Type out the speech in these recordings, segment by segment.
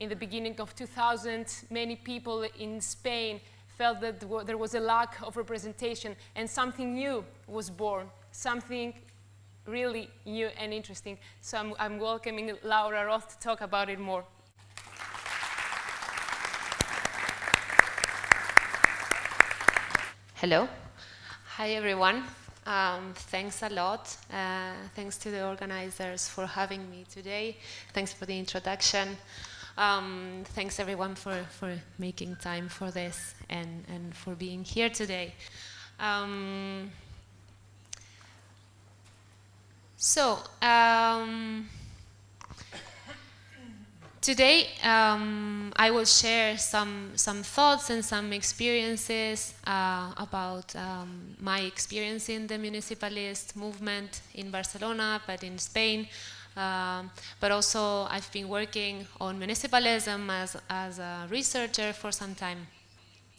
in the beginning of 2000, many people in Spain felt that there was a lack of representation and something new was born, something really new and interesting. So I'm, I'm welcoming Laura Roth to talk about it more. Hello. Hi, everyone. Um, thanks a lot. Uh, thanks to the organizers for having me today. Thanks for the introduction. Um, thanks everyone for, for making time for this and, and for being here today. Um, so, um, today um, I will share some, some thoughts and some experiences uh, about um, my experience in the municipalist movement in Barcelona, but in Spain, um, but also I've been working on municipalism as, as a researcher for some time.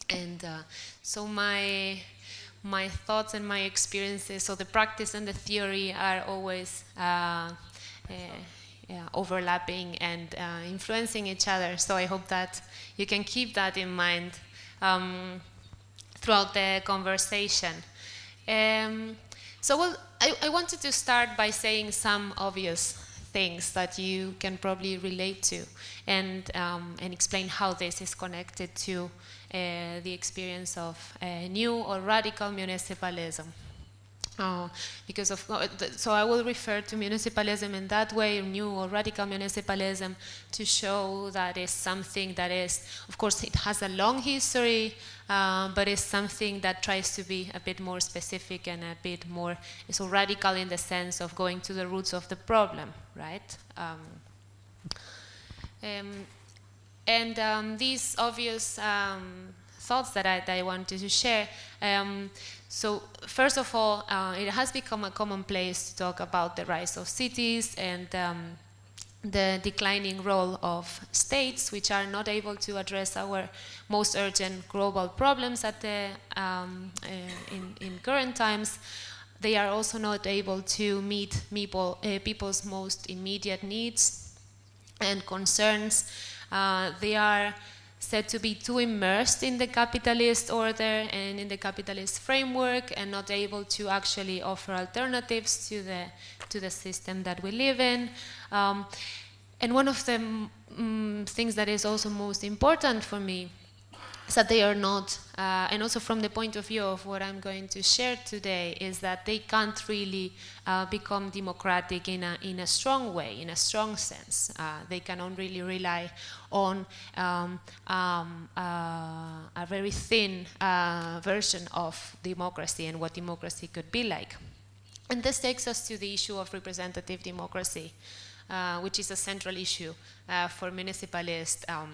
And uh, so my, my thoughts and my experiences, so the practice and the theory are always uh, uh, yeah, overlapping and uh, influencing each other. So I hope that you can keep that in mind um, throughout the conversation. Um, so well, I, I wanted to start by saying some obvious things that you can probably relate to and, um, and explain how this is connected to uh, the experience of uh, new or radical municipalism. Uh, because of, uh, so I will refer to municipalism in that way, new or radical municipalism, to show that is something that is, of course, it has a long history, uh, but it's something that tries to be a bit more specific and a bit more, so radical in the sense of going to the roots of the problem, right? Um, um, and um, these obvious um, thoughts that I, that I wanted to share. Um, so first of all, uh, it has become a commonplace to talk about the rise of cities and um, the declining role of states, which are not able to address our most urgent global problems at the, um, uh, in, in current times. They are also not able to meet people, uh, people's most immediate needs and concerns. Uh, they are said to be too immersed in the capitalist order and in the capitalist framework and not able to actually offer alternatives to the, to the system that we live in. Um, and one of the mm, things that is also most important for me that they are not, uh, and also from the point of view of what I'm going to share today, is that they can't really uh, become democratic in a, in a strong way, in a strong sense. Uh, they cannot really rely on um, um, uh, a very thin uh, version of democracy and what democracy could be like. And this takes us to the issue of representative democracy, uh, which is a central issue for municipalist um,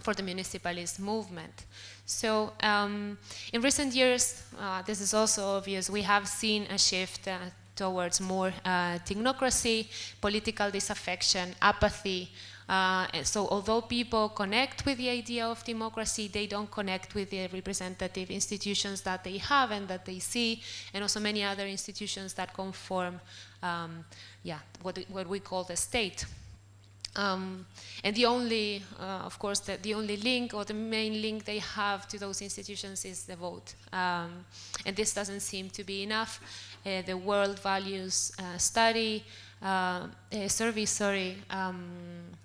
for the municipalist movement. So um, in recent years, uh, this is also obvious, we have seen a shift uh, towards more uh, technocracy, political disaffection, apathy. Uh, so although people connect with the idea of democracy, they don't connect with the representative institutions that they have and that they see, and also many other institutions that conform, um, yeah, what, what we call the state. Um, and the only, uh, of course, the, the, only link or the main link they have to those institutions is the vote. Um, and this doesn't seem to be enough. Uh, the World Values uh, Study, uh, survey, sorry, um,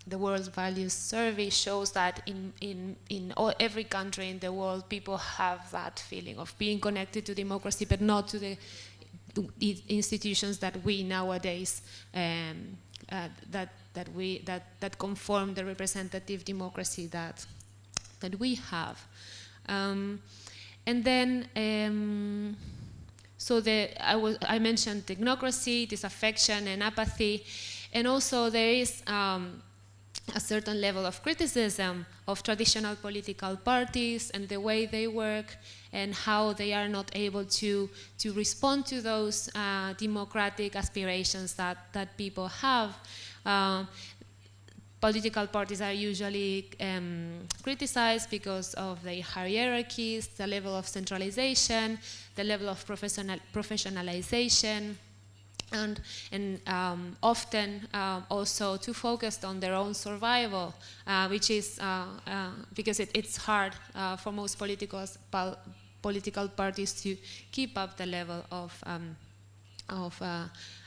the World Values Survey shows that in, in, in every country in the world, people have that feeling of being connected to democracy, but not to the, the institutions that we nowadays um, uh, that that we that that conform the representative democracy that that we have. Um, and then, um, so the I was I mentioned technocracy, disaffection, and apathy, and also there is. Um, a certain level of criticism of traditional political parties and the way they work and how they are not able to, to respond to those uh, democratic aspirations that, that people have. Uh, political parties are usually um, criticized because of the hierarchies, the level of centralization, the level of professional professionalization, and, and um, often uh, also too focused on their own survival, uh, which is uh, uh because it, it's hard uh, for most political, political parties to keep up the level of, um, of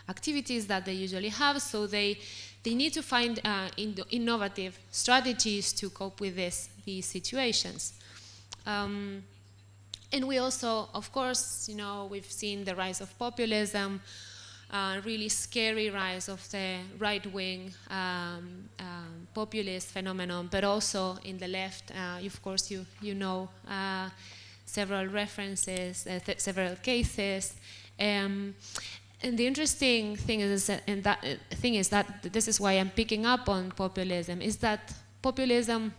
activities that they usually have, so they, they need to find in innovative strategies to cope with this, these situations. Um, and we also, of course, you know, we've seen the rise of populism, uh, really scary rise of the right-wing um, um, populist phenomenon, but also in the left, uh, of course, you, you know uh, several references, uh, several cases. Um, and the interesting thing is, and that uh, thing is that this is why I'm picking up on populism, is that populism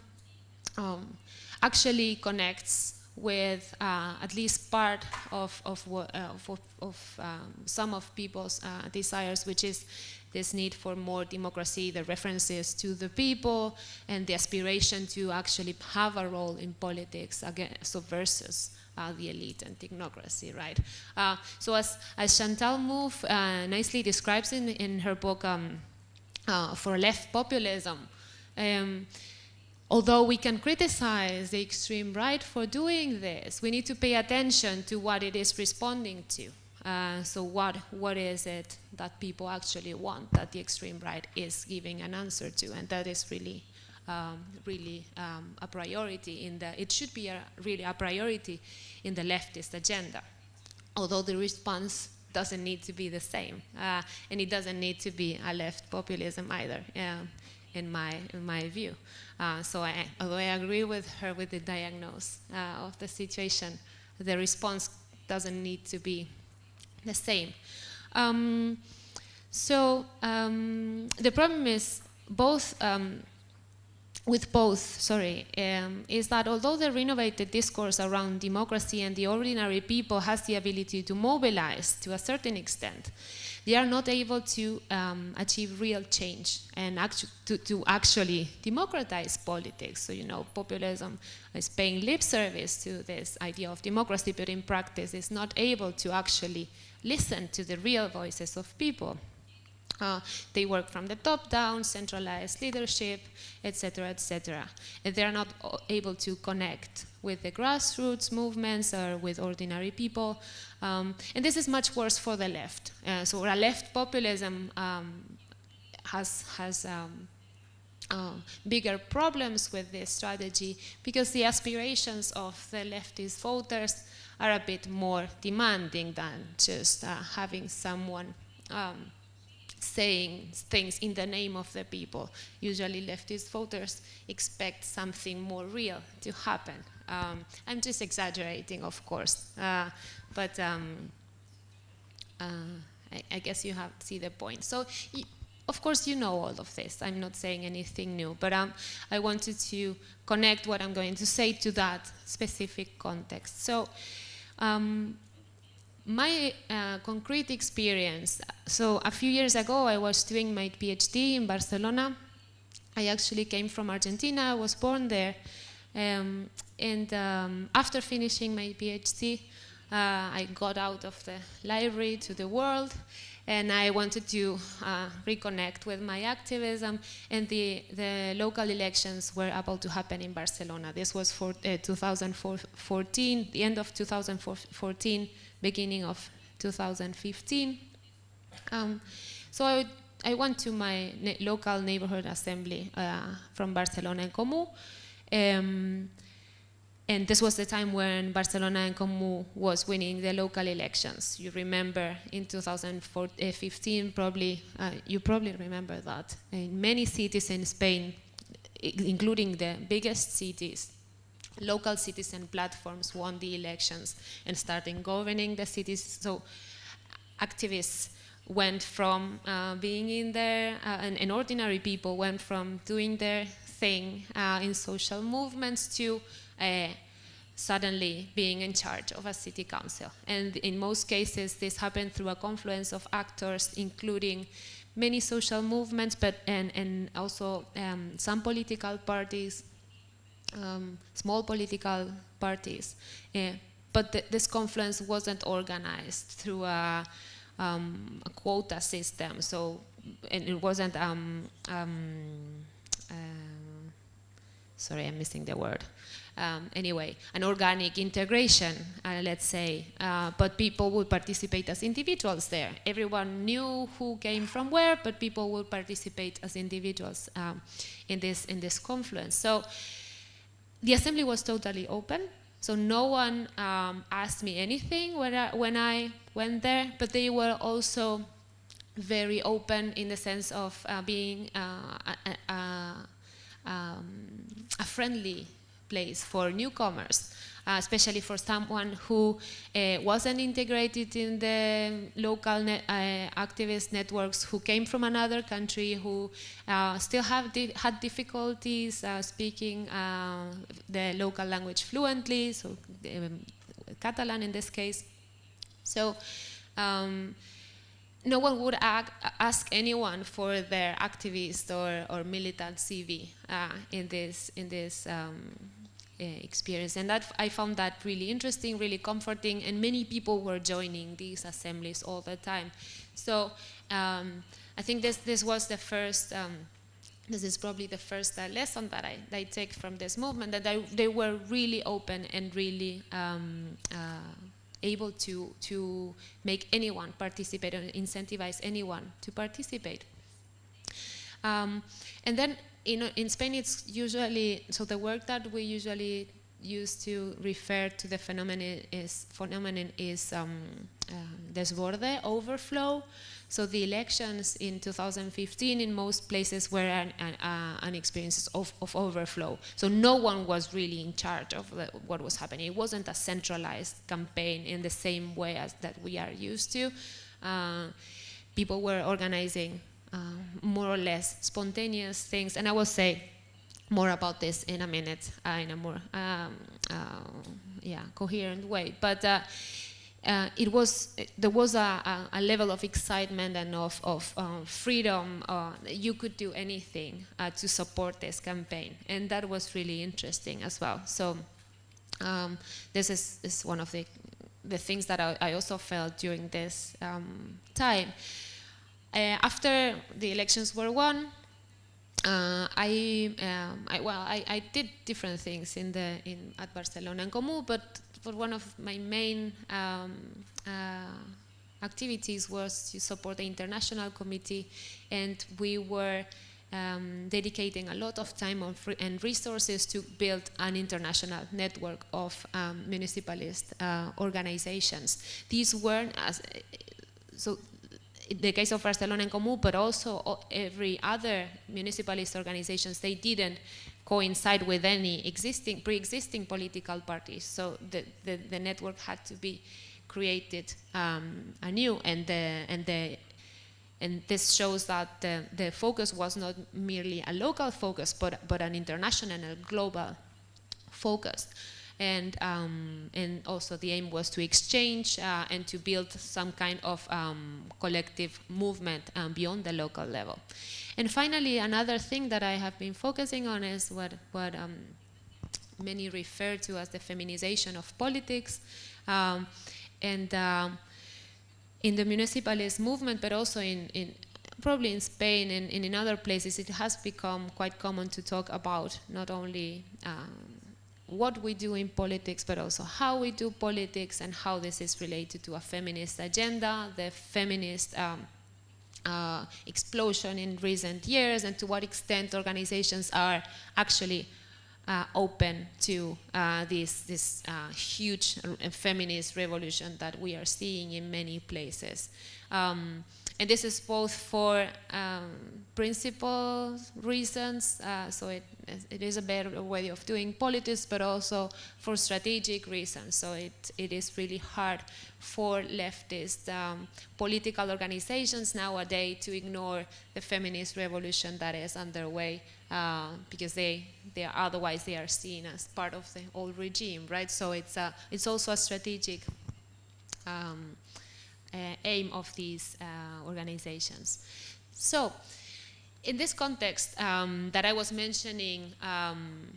um, actually connects with uh, at least part of, of, uh, of, of um, some of people's uh, desires, which is this need for more democracy, the references to the people, and the aspiration to actually have a role in politics again, so versus uh, the elite and technocracy, right? Uh, so as, as Chantal Mouffe uh, nicely describes in, in her book um, For Left Populism, um, Although we can criticize the extreme right for doing this, we need to pay attention to what it is responding to. Uh, so what, what is it that people actually want that the extreme right is giving an answer to? And that is really, um, really um, a priority in the, it should be a, really a priority in the leftist agenda. Although the response doesn't need to be the same. Uh, and it doesn't need to be a left populism either, uh, in, my, in my view. Uh, so I, although I agree with her with the diagnosis uh, of the situation, the response doesn't need to be the same. Um, so um, the problem is both um, with both, sorry, um, is that although the renovated discourse around democracy and the ordinary people has the ability to mobilize to a certain extent, they are not able to um, achieve real change and actu to, to, actually democratize politics. So, you know, populism is paying lip service to this idea of democracy, but in practice is not able to actually listen to the real voices of people. Uh, they work from the top down, centralized leadership, etc., etc. And they are not able to connect with the grassroots movements or with ordinary people. Um, and this is much worse for the left. Uh, so a left populism um, has, has um, uh, bigger problems with this strategy because the aspirations of the leftist voters are a bit more demanding than just uh, having someone um, saying things in the name of the people. Usually leftist voters expect something more real to happen. Um, I'm just exaggerating, of course, uh, but um, uh, I, I, guess you have see the point. So, of course, you know all of this. I'm not saying anything new, but um, I wanted to connect what I'm going to say to that specific context. So, um, my uh, concrete experience, so a few years ago I was doing my PhD in Barcelona. I actually came from Argentina, I was born there. Um, and um, after finishing my PhD, uh, I got out of the library to the world and I wanted to uh, reconnect with my activism and the, the local elections were about to happen in Barcelona. This was for uh, 2014, the end of 2014, beginning of 2015. Um, so I, I, went to my local neighborhood assembly uh, from Barcelona en Comú. Um, and this was the time when Barcelona en Comú was winning the local elections. You remember in 2015, probably, uh, you probably remember that. In many cities in Spain, including the biggest cities, local citizen platforms won the elections and started governing the cities. So activists went from uh, being in there, uh, and, and, ordinary people went from doing their thing uh, in social movements to uh, suddenly being in charge of a city council. And in most cases, this happened through a confluence of actors, including many social movements, but and, and also um, some political parties, um, small political parties. Uh, but th this confluence wasn't organized through a um, a quota system. So, and it wasn't, um, um, uh, sorry, I'm missing the word. Um, anyway, an organic integration, uh, let's say, uh, but people would participate as individuals there. Everyone knew who came from where, but people would participate as individuals um, in this in this confluence. So the assembly was totally open. So no one um, asked me anything when I, when I went there, but they were also very open in the sense of uh, being uh, a, a, um, a, friendly place for newcomers, uh, especially for someone who uh, wasn't integrated in the local net, uh, activist networks, who came from another country, who uh, still have di had difficulties speaking the local language fluently, so um, Catalan in this case. So. Um, no one would ask anyone for their activist or, or militant CV uh, in this in this um, uh, experience, and that I found that really interesting, really comforting, and many people were joining these assemblies all the time. So um, I think this this was the first. Um, this is probably the first uh, lesson that I, that I, take from this movement, that I, they were really open and really um, uh, able to, to make anyone participate and incentivize anyone to participate. Um, and then in, in Spain, it's usually, so the work that we usually use to refer to the phenomenon is, phenomenon is um, uh, desborde, overflow. So the elections in 2015 in most places were an, an, uh, an experience of, of, overflow. So no one was really in charge of the, what was happening. It wasn't a centralized campaign in the same way as that we are used to. Uh, people were organizing uh, more or less spontaneous things, and I will say more about this in a minute uh, in a more um, uh, yeah coherent way. But uh, it was there was a, a, level of excitement and of, of uh, freedom. Uh, you could do anything uh, to support this campaign, and that was really interesting as well. So um, this is, is, one of the the things that I, I also felt during this um, time. Uh, after the elections were won, uh, I, um, I, well, I, I, did different things in the in at Barcelona en Comú, but for one of my main um, uh, activities was to support the international committee, and we were um, dedicating a lot of time and resources to build an international network of um, municipalist uh, organizations. These weren't as so the case of Barcelona en Comú, but also every other municipalist organizations, they didn't coincide with any existing, pre-existing political parties. So the, the, the, network had to be created um, anew, and the and the and this shows that the, the focus was not merely a local focus, but but an international and a global focus. And um, and also the aim was to exchange uh, and to build some kind of um, collective movement um, beyond the local level. And finally, another thing that I have been focusing on is what, what um, many refer to as the feminization of politics. Um, and um, in the municipalist movement, but also in, in probably in Spain and, and, in other places, it has become quite common to talk about not only um, what we do in politics, but also how we do politics and how this is related to a feminist agenda, the feminist um, uh, explosion in recent years and to what extent organizations are actually uh, open to uh, this, this uh, huge feminist revolution that we are seeing in many places. Um, and this is both for um, principle reasons, uh, so it, it is a better way of doing politics, but also for strategic reasons. So it, it is really hard for leftist um, political organizations nowadays to ignore the feminist revolution that is underway uh, because they, they are, otherwise they are seen as part of the old regime, right? So it's, a, it's also a strategic um, aim of these uh, organizations. So, in this context um, that I was mentioning um,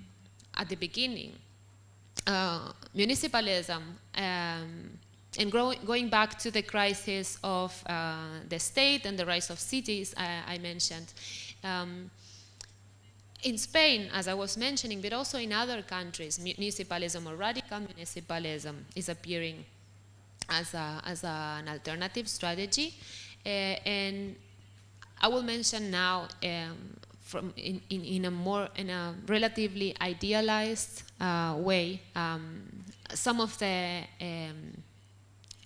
at the beginning, uh, municipalism um, and going back to the crisis of uh, the state and the rise of cities I, I mentioned, um, in Spain, as I was mentioning, but also in other countries, municipalism or radical municipalism is appearing as, a, as a, an alternative strategy. Uh, and I will mention now um, from in, in, in, a more in a relatively idealized uh, way um, some of the um,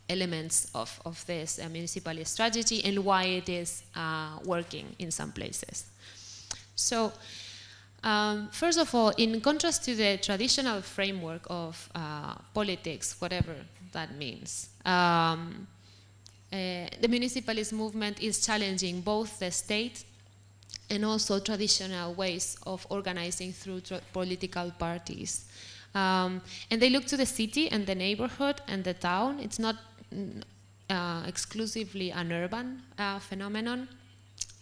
elements of, of this uh, municipal strategy and why it is uh, working in some places. So um, first of all, in contrast to the traditional framework of uh, politics, whatever that means, um, uh, the municipalist movement is challenging both the state and also traditional ways of organizing through political parties. Um, and they look to the city and the neighborhood and the town. It's not uh, exclusively an urban uh, phenomenon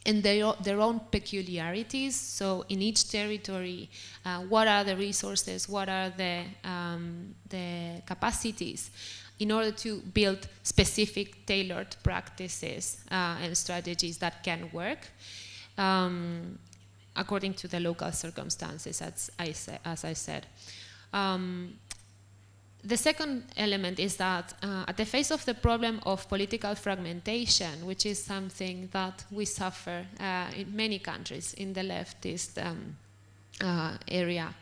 and their, their own peculiarities. So in each territory, uh, what are the resources, what are the, um, the capacities in order to build specific tailored practices uh, and strategies that can work um, according to the local circumstances, as I, as I said. Um, the second element is that uh, at the face of the problem of political fragmentation, which is something that we suffer uh, in many countries in the leftist um, uh, area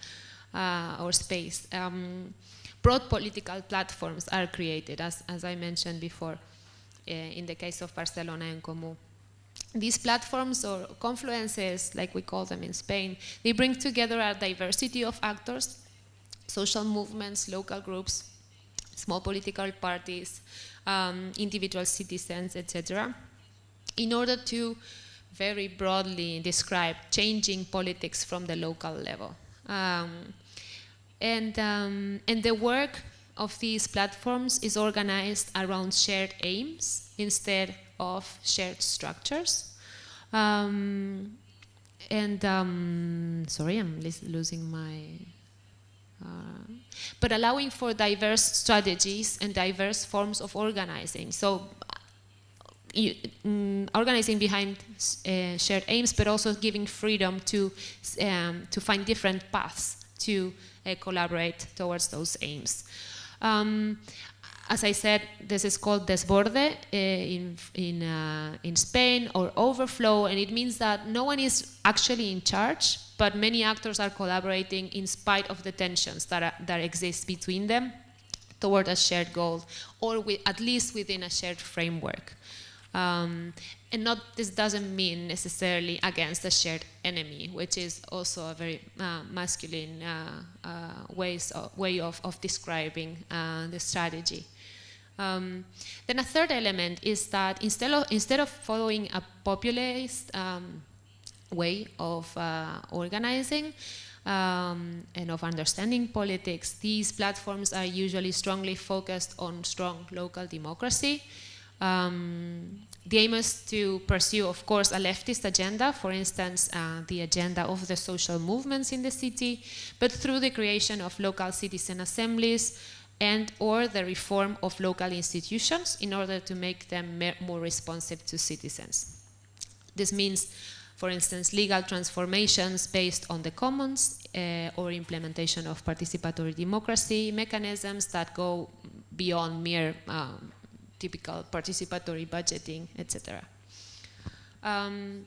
uh, or space, um, broad political platforms are created, as, as I mentioned before, uh, in the case of Barcelona en Comú. These platforms or confluences, like we call them in Spain, they bring together a diversity of actors social movements, local groups, small political parties, um, individual citizens, etc., in order to very broadly describe changing politics from the local level. Um, and, um, and the work of these platforms is organized around shared aims instead of shared structures. Um, and um, sorry, I'm losing my but allowing for diverse strategies and diverse forms of organizing. So you, um, organizing behind uh, shared aims, but also giving freedom to, um, to find different paths to uh, collaborate towards those aims. Um, as I said, this is called desborde uh, in, in, uh, in Spain or overflow, and it means that no one is actually in charge, but many actors are collaborating in spite of the tensions that, are, that exist between them toward a shared goal, or with, at least within a shared framework. Um, and not this doesn't mean necessarily against a shared enemy, which is also a very uh, masculine uh, uh, ways of, way of, of describing uh, the strategy. Um, then a third element is that instead of, instead of following a populist um, way of uh, organizing um, and of understanding politics, these platforms are usually strongly focused on strong local democracy. Um, the aim is to pursue, of course, a leftist agenda, for instance, uh, the agenda of the social movements in the city, but through the creation of local citizen assemblies, and or the reform of local institutions in order to make them more responsive to citizens. This means, for instance, legal transformations based on the commons uh, or implementation of participatory democracy mechanisms that go beyond mere um, typical participatory budgeting, etc. Um,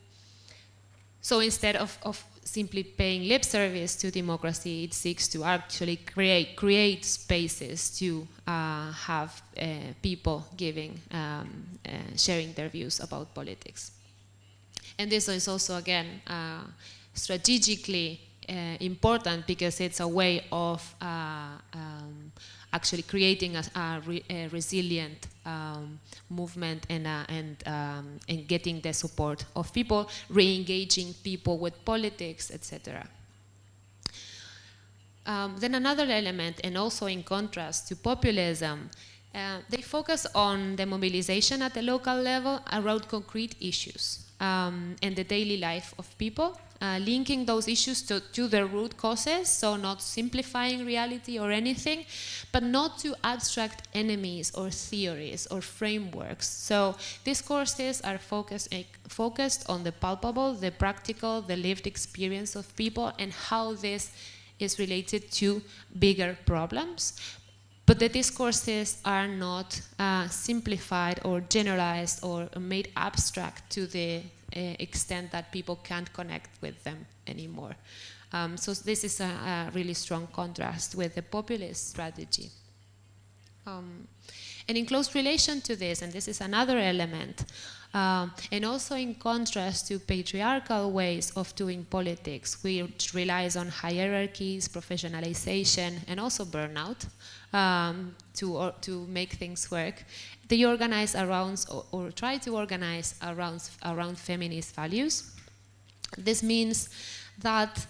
so instead of, of simply paying lip service to democracy, it seeks to actually create, create spaces to uh, have uh, people giving, um, uh, sharing their views about politics. And this is also, again, uh, strategically uh, important because it's a way of uh, um, actually creating a, a, re, a resilient um, movement and, uh, and, um, and getting the support of people, re-engaging people with politics, etc. Um, then another element, and also in contrast to populism, uh, they focus on the mobilization at the local level around concrete issues um, and the daily life of people uh, linking those issues to, to the root causes, so not simplifying reality or anything, but not to abstract enemies or theories or frameworks. So these courses are focused, uh, focused on the palpable, the practical, the lived experience of people and how this is related to bigger problems. But the discourses are not uh, simplified or generalized or made abstract to the uh, extent that people can't connect with them anymore. Um, so this is a, a, really strong contrast with the populist strategy. Um, and in close relation to this, and this is another element, um, and also in contrast to patriarchal ways of doing politics, which relies on hierarchies, professionalization, and also burnout um, to, or, to make things work. They organize around, or, or try to organize around, around feminist values. This means that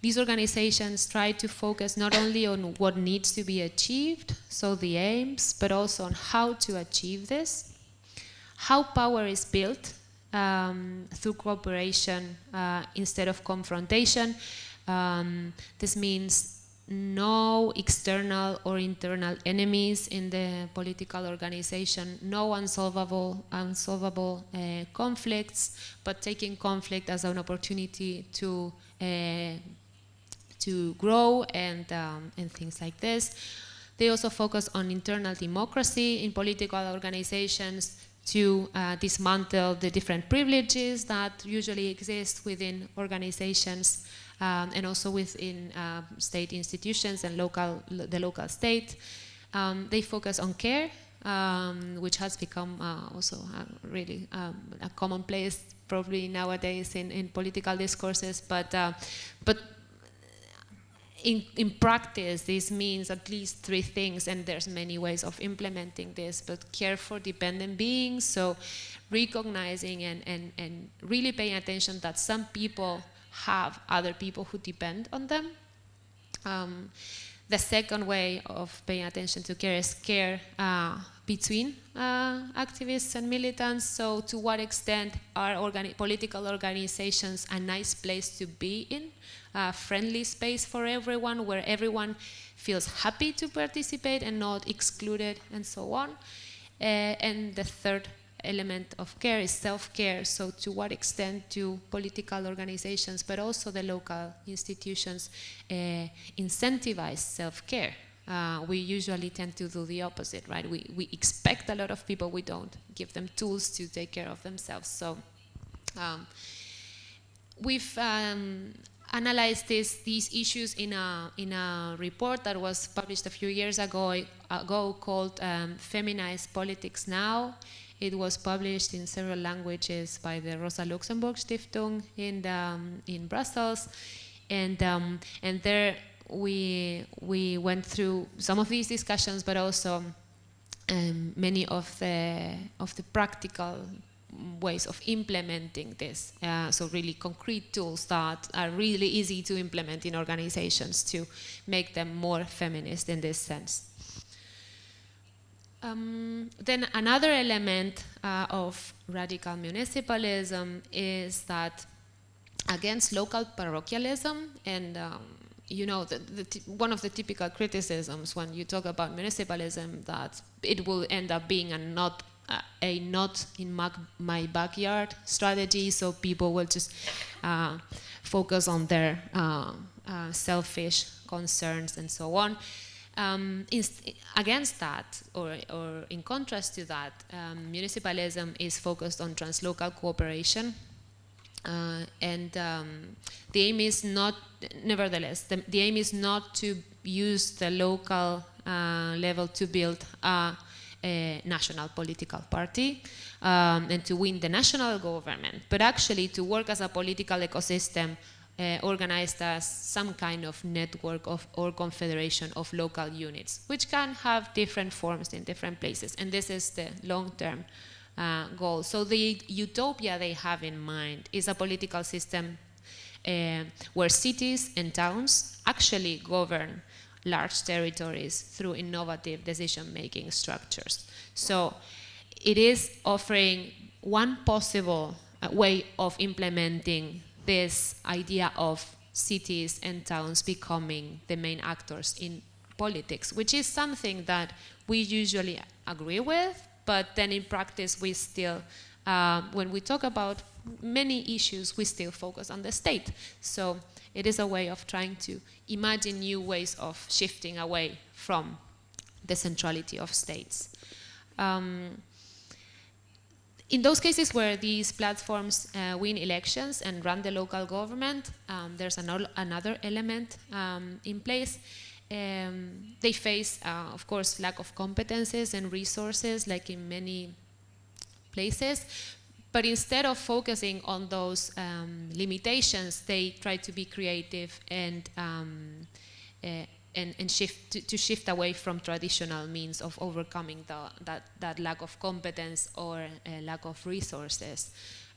these organizations try to focus not only on what needs to be achieved, so the aims, but also on how to achieve this how power is built um, through cooperation uh, instead of confrontation. Um, this means no external or internal enemies in the political organization, no unsolvable, unsolvable uh, conflicts, but taking conflict as an opportunity to uh, to grow and um, and things like this. They also focus on internal democracy in political organizations, to uh, dismantle the different privileges that usually exist within organizations um, and also within uh, state institutions and local, the local state. Um, they focus on care, um, which has become uh, also really um, a commonplace probably nowadays in, in political discourses, but, uh, but in, in practice, this means at least three things, and there's many ways of implementing this, but care for dependent beings, so recognizing and, and, and really paying attention that some people have other people who depend on them. Um, the second way of paying attention to care is care uh, between uh, activists and militants. So to what extent are organi political organizations a nice place to be in? a friendly space for everyone where everyone feels happy to participate and not excluded and so on. Uh, and the third element of care is self-care. So to what extent do political organizations, but also the local institutions, uh, incentivize self-care? Uh, we usually tend to do the opposite, right? We, we expect a lot of people, we don't give them tools to take care of themselves. So um, we've um, analyzed this, these issues in a, in a report that was published a few years ago, ago called um, Feminized Politics Now. It was published in several languages by the Rosa Luxemburg Stiftung in, the, um, in Brussels. And, um, and there we, we went through some of these discussions, but also um, many of the, of the practical ways of implementing this. Uh, so really concrete tools that are really easy to implement in organizations to make them more feminist in this sense. Um, then another element uh, of radical municipalism is that against local parochialism and um, you know, the, the one of the typical criticisms when you talk about municipalism that it will end up being a not a not in my, my, backyard strategy, so people will just uh, focus on their uh, uh, selfish concerns and so on. Um, against that, or, or, in contrast to that, um, municipalism is focused on translocal cooperation. Uh, and um, the aim is not, nevertheless, the, the, aim is not to use the local uh, level to build a a national political party um, and to win the national government, but actually to work as a political ecosystem uh, organized as some kind of network of, or confederation of local units, which can have different forms in different places. And this is the long-term uh, goal. So the utopia they have in mind is a political system uh, where cities and towns actually govern large territories through innovative decision-making structures. So it is offering one possible uh, way of implementing this idea of cities and towns becoming the main actors in politics, which is something that we usually agree with, but then in practice we still, uh, when we talk about many issues, we still focus on the state. So it is a way of trying to imagine new ways of shifting away from the centrality of states. Um, in those cases where these platforms uh, win elections and run the local government, um, there's an another element um, in place. Um, they face, uh, of course, lack of competences and resources, like in many places. But instead of focusing on those um, limitations, they try to be creative and um, uh, and, and shift to, to, shift away from traditional means of overcoming the, that, that lack of competence or uh, lack of resources.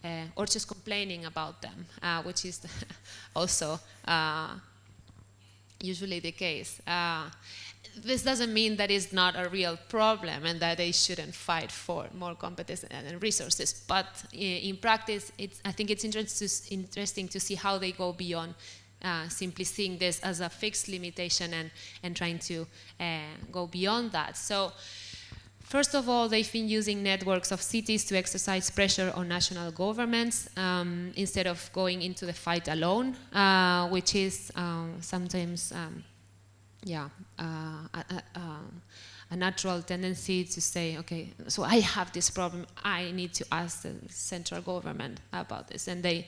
Uh, or just complaining about them, uh, which is also uh, usually the case. Uh, this doesn't mean that it's not a real problem and that they shouldn't fight for more competence and resources. But in practice, I think it's interesting to see how they go beyond uh, simply seeing this as a fixed limitation and, and trying to uh, go beyond that. So first of all, they've been using networks of cities to exercise pressure on national governments um, instead of going into the fight alone, uh, which is um, sometimes, um, yeah, uh, a, a natural tendency to say, okay, so I have this problem, I need to ask the central government about this. And they,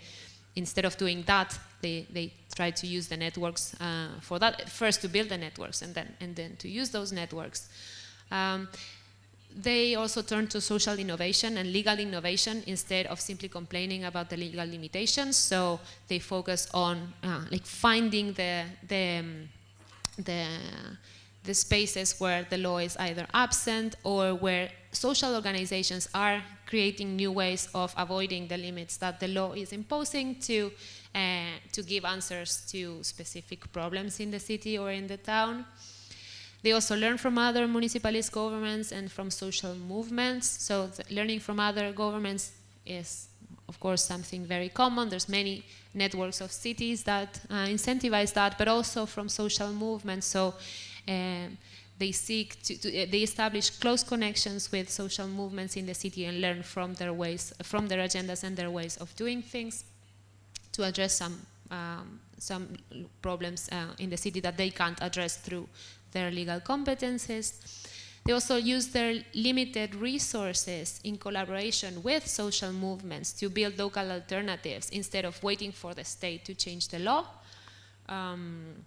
instead of doing that, they, they try to use the networks uh, for that. First to build the networks and then, and then to use those networks. Um, they also turn to social innovation and legal innovation instead of simply complaining about the legal limitations. So they focus on uh, like finding the, the, um, the, the spaces where the law is either absent or where social organizations are creating new ways of avoiding the limits that the law is imposing to, uh, to give answers to specific problems in the city or in the town. They also learn from other municipalist governments and from social movements. So learning from other governments is, of course, something very common. There's many networks of cities that uh, incentivize that, but also from social movements. So um, they seek to, to, they establish close connections with social movements in the city and learn from their ways, from their agendas and their ways of doing things to address some um, some problems uh, in the city that they can't address through their legal competences. They also use their limited resources in collaboration with social movements to build local alternatives instead of waiting for the state to change the law. Um,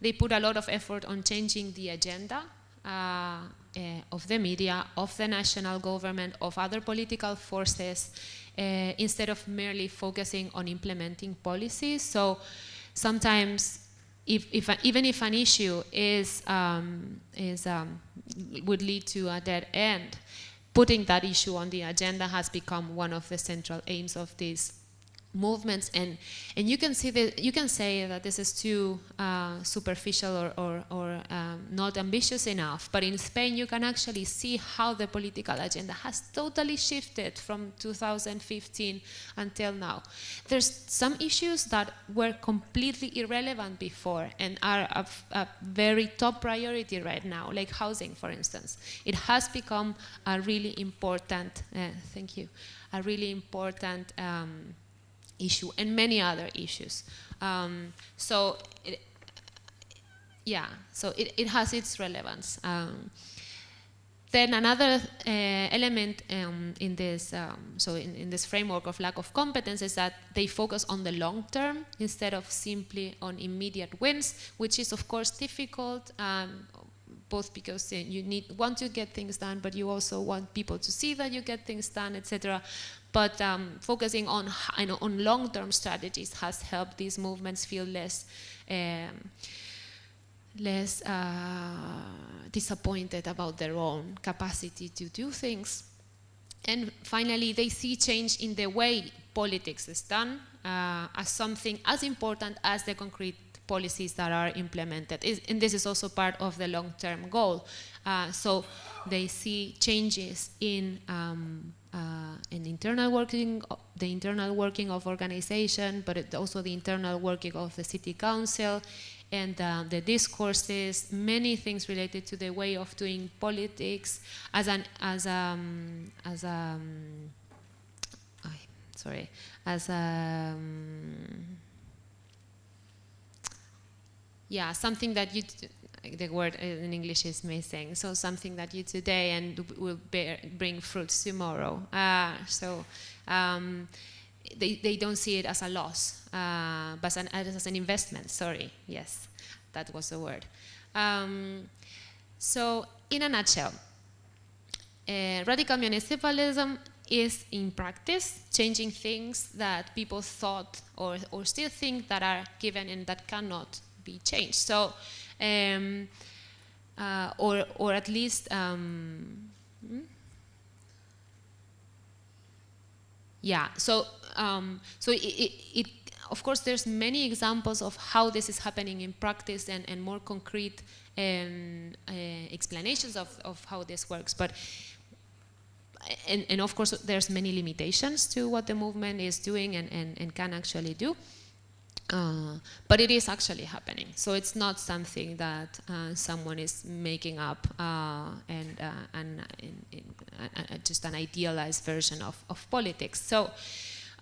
they put a lot of effort on changing the agenda uh, uh, of the media, of the national government, of other political forces, uh, instead of merely focusing on implementing policies. So sometimes if, if even if an issue is, um, is um, would lead to a dead end, putting that issue on the agenda has become one of the central aims of this movements and and you can see that you can say that this is too uh, superficial or, or, or um, not ambitious enough but in Spain you can actually see how the political agenda has totally shifted from 2015 until now. There's some issues that were completely irrelevant before and are a, a very top priority right now like housing for instance. It has become a really important uh, thank you a really important um, issue and many other issues. Um, so, it, yeah, so it, it has its relevance. Um, then another uh, element um, in this, um, so in, in, this framework of lack of competence is that they focus on the long term instead of simply on immediate wins, which is of course difficult, um, both because you need want to get things done, but you also want people to see that you get things done, etc. But um, focusing on, you know, on long-term strategies has helped these movements feel less, um, less uh, disappointed about their own capacity to do things. And finally, they see change in the way politics is done uh, as something as important as the concrete policies that are implemented. And this is also part of the long-term goal. Uh, so they see changes in um, uh, an internal working, the internal working of organization, but also the internal working of the city council, and uh, the discourses, many things related to the way of doing politics as an as um, as um, sorry as um, yeah something that you the word in English is missing. So something that you today and will bear, bring fruits tomorrow. Uh, so um, they, they don't see it as a loss, uh, but an, as an investment. Sorry, yes, that was the word. Um, so in a nutshell, uh, radical municipalism is in practice changing things that people thought or, or still think that are given and that cannot be changed. So um, uh, or, or at least, um, hmm? yeah, so, um, so it, it, it, of course, there's many examples of how this is happening in practice and, and more concrete um, uh, explanations of, of how this works. But and, and, of course, there's many limitations to what the movement is doing and, and, and can actually do. Uh, but it is actually happening. So it's not something that uh, someone is making up uh, and, uh, and in, in, just an idealized version of, of politics. So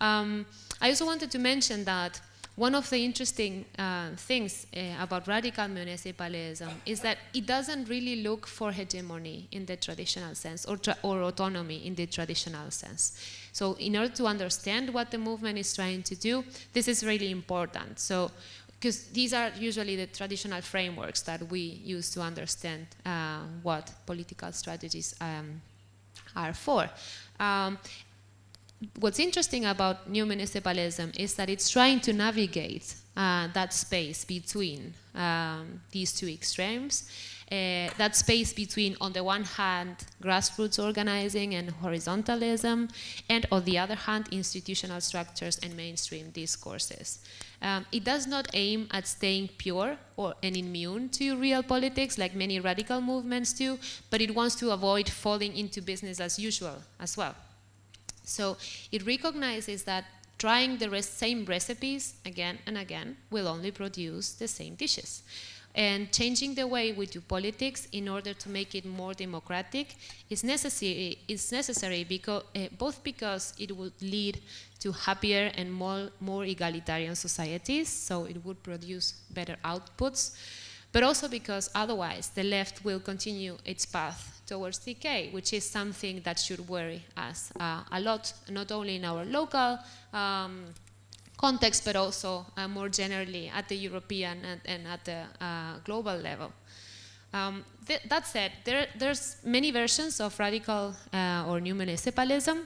um, I also wanted to mention that one of the interesting uh, things uh, about radical municipalism is that it doesn't really look for hegemony in the traditional sense or, or autonomy in the traditional sense. So in order to understand what the movement is trying to do, this is really important. So because these are usually the traditional frameworks that we use to understand uh, what political strategies um, are for. Um, what's interesting about new municipalism is that it's trying to navigate uh, that space between um, these two extremes. Uh, that space between, on the one hand, grassroots organizing and horizontalism, and on the other hand, institutional structures and mainstream discourses. Um, it does not aim at staying pure or and immune to real politics like many radical movements do, but it wants to avoid falling into business as usual as well. So it recognizes that trying the same recipes again and again will only produce the same dishes. And changing the way we do politics in order to make it more democratic is necessary, is necessary because, uh, both because it would lead to happier and more, more egalitarian societies, so it would produce better outputs, but also because otherwise the left will continue its path towards decay, which is something that should worry us uh, a lot, not only in our local um, context, but also uh, more generally at the European and, and at the uh, global level. Um, th that said, there, there's many versions of radical uh, or new municipalism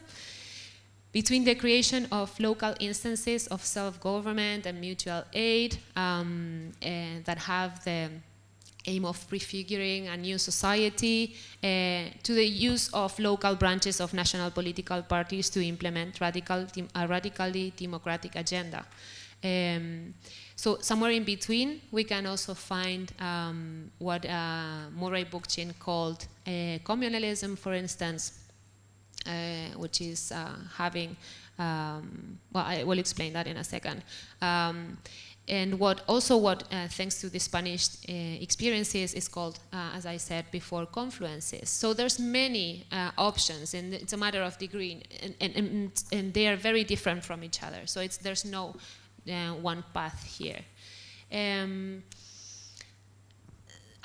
between the creation of local instances of self-government and mutual aid um, that have the aim of prefiguring a new society, uh, to the use of local branches of national political parties to implement radical, a radically democratic agenda. Um, so somewhere in between, we can also find um, what uh, Murray Bookchin called uh, communalism, for instance, uh, which is uh, having, um, well, I will explain that in a second. And what also what, uh, thanks to the Spanish uh, experiences, is called, uh, as I said before, confluences. So there's many uh, options, and it's a matter of degree, and, and, and, and, they are very different from each other. So it's, there's no uh, one path here. Um,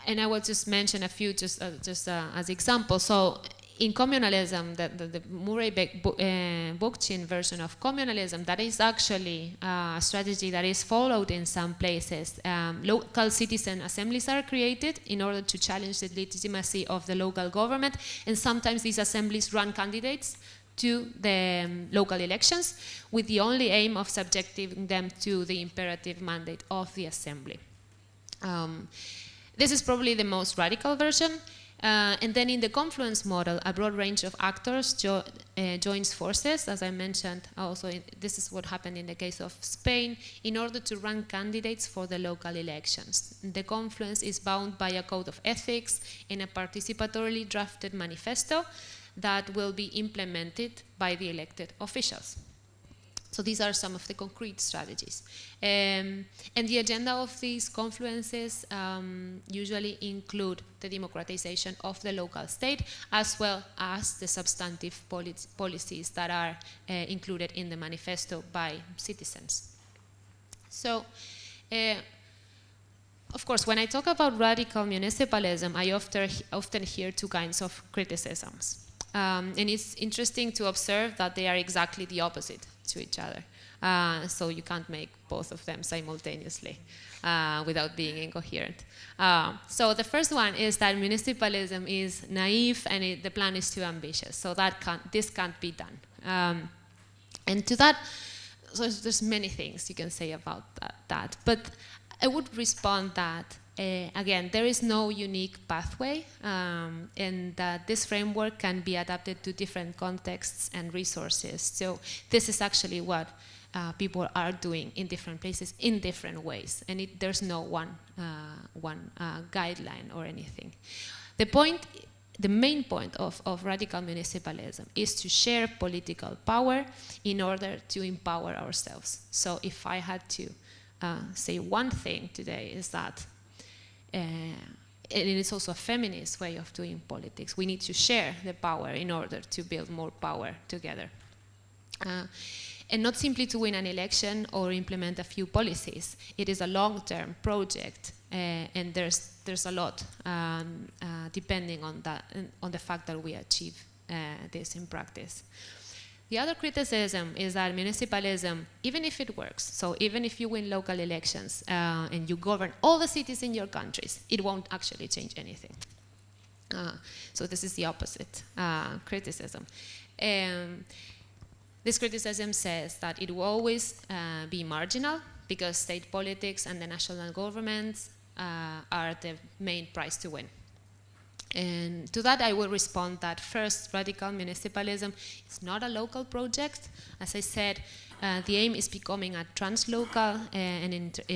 and I will just mention a few just, uh, just as examples. So in communalism, the, the, the Murray uh, Bookchin version of communalism, that is actually uh, a strategy that is followed in some places. Um, local citizen assemblies are created in order to challenge the legitimacy of the local government, and sometimes these assemblies run candidates to the um, local elections with the only aim of subjecting them to the imperative mandate of the assembly. Um, this is probably the most radical version. Uh, and then in the confluence model, a broad range of actors jo uh, joins forces, as I mentioned. Also, this is what happened in the case of Spain, in order to run candidates for the local elections. The confluence is bound by a code of ethics and a participatorily drafted manifesto that will be implemented by the elected officials. So these are some of the concrete strategies. Um, and the agenda of these confluences um, usually include the democratization of the local state as well as the substantive policies that are uh, included in the manifesto by citizens. So, uh, of course, when I talk about radical municipalism, I often, often hear two kinds of criticisms. Um, and it's interesting to observe that they are exactly the opposite to each other. Uh, so you can't make both of them simultaneously uh, without being incoherent. Uh, so the first one is that municipalism is naive and it, the plan is too ambitious. So that can't, this can't be done. Um, and to that, so there's many things you can say about that, that. But I would respond that uh, again, there is no unique pathway, um, and that this framework can be adapted to different contexts and resources. So this is actually what uh, people are doing in different places in different ways, and it, there's no one, uh, one uh, guideline or anything. The point, the main point of, of radical municipalism is to share political power in order to empower ourselves. So if I had to uh, say one thing today is that uh, and it's also a feminist way of doing politics. We need to share the power in order to build more power together. Uh, and not simply to win an election or implement a few policies. It is a long-term project, uh, and there's there's a lot um, uh, depending on that on the fact that we achieve uh, this in practice. The other criticism is that municipalism, even if it works, so even if you win local elections uh, and you govern all the cities in your countries, it won't actually change anything. Uh, so this is the opposite uh, criticism. Um, this criticism says that it will always uh, be marginal because state politics and the national governments uh, are the main prize to win. And to that I will respond that first, radical municipalism is not a local project. As I said, uh, the aim is becoming a translocal uh, and uh,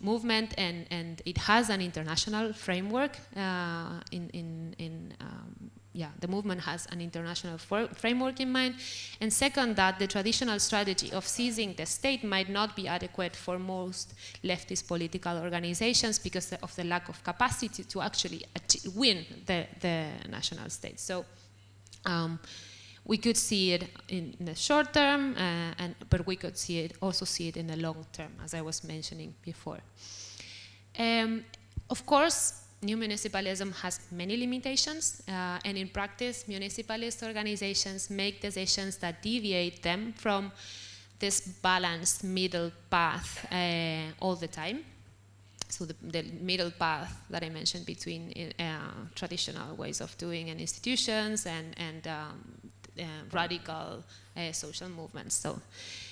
movement and, and it has an international framework uh, in, in, in um, yeah, the movement has an international framework in mind. And second, that the traditional strategy of seizing the state might not be adequate for most leftist political organizations because of the lack of capacity to actually win the, the national state. So um, we could see it in, the short term, uh, and, but we could see it also see it in the long term, as I was mentioning before. Um, of course, new municipalism has many limitations, uh, and in practice, municipalist organizations make decisions that deviate them from this balanced middle path uh, all the time. So the, the, middle path that I mentioned between uh, traditional ways of doing and institutions and, and um, uh, radical uh, social movements. So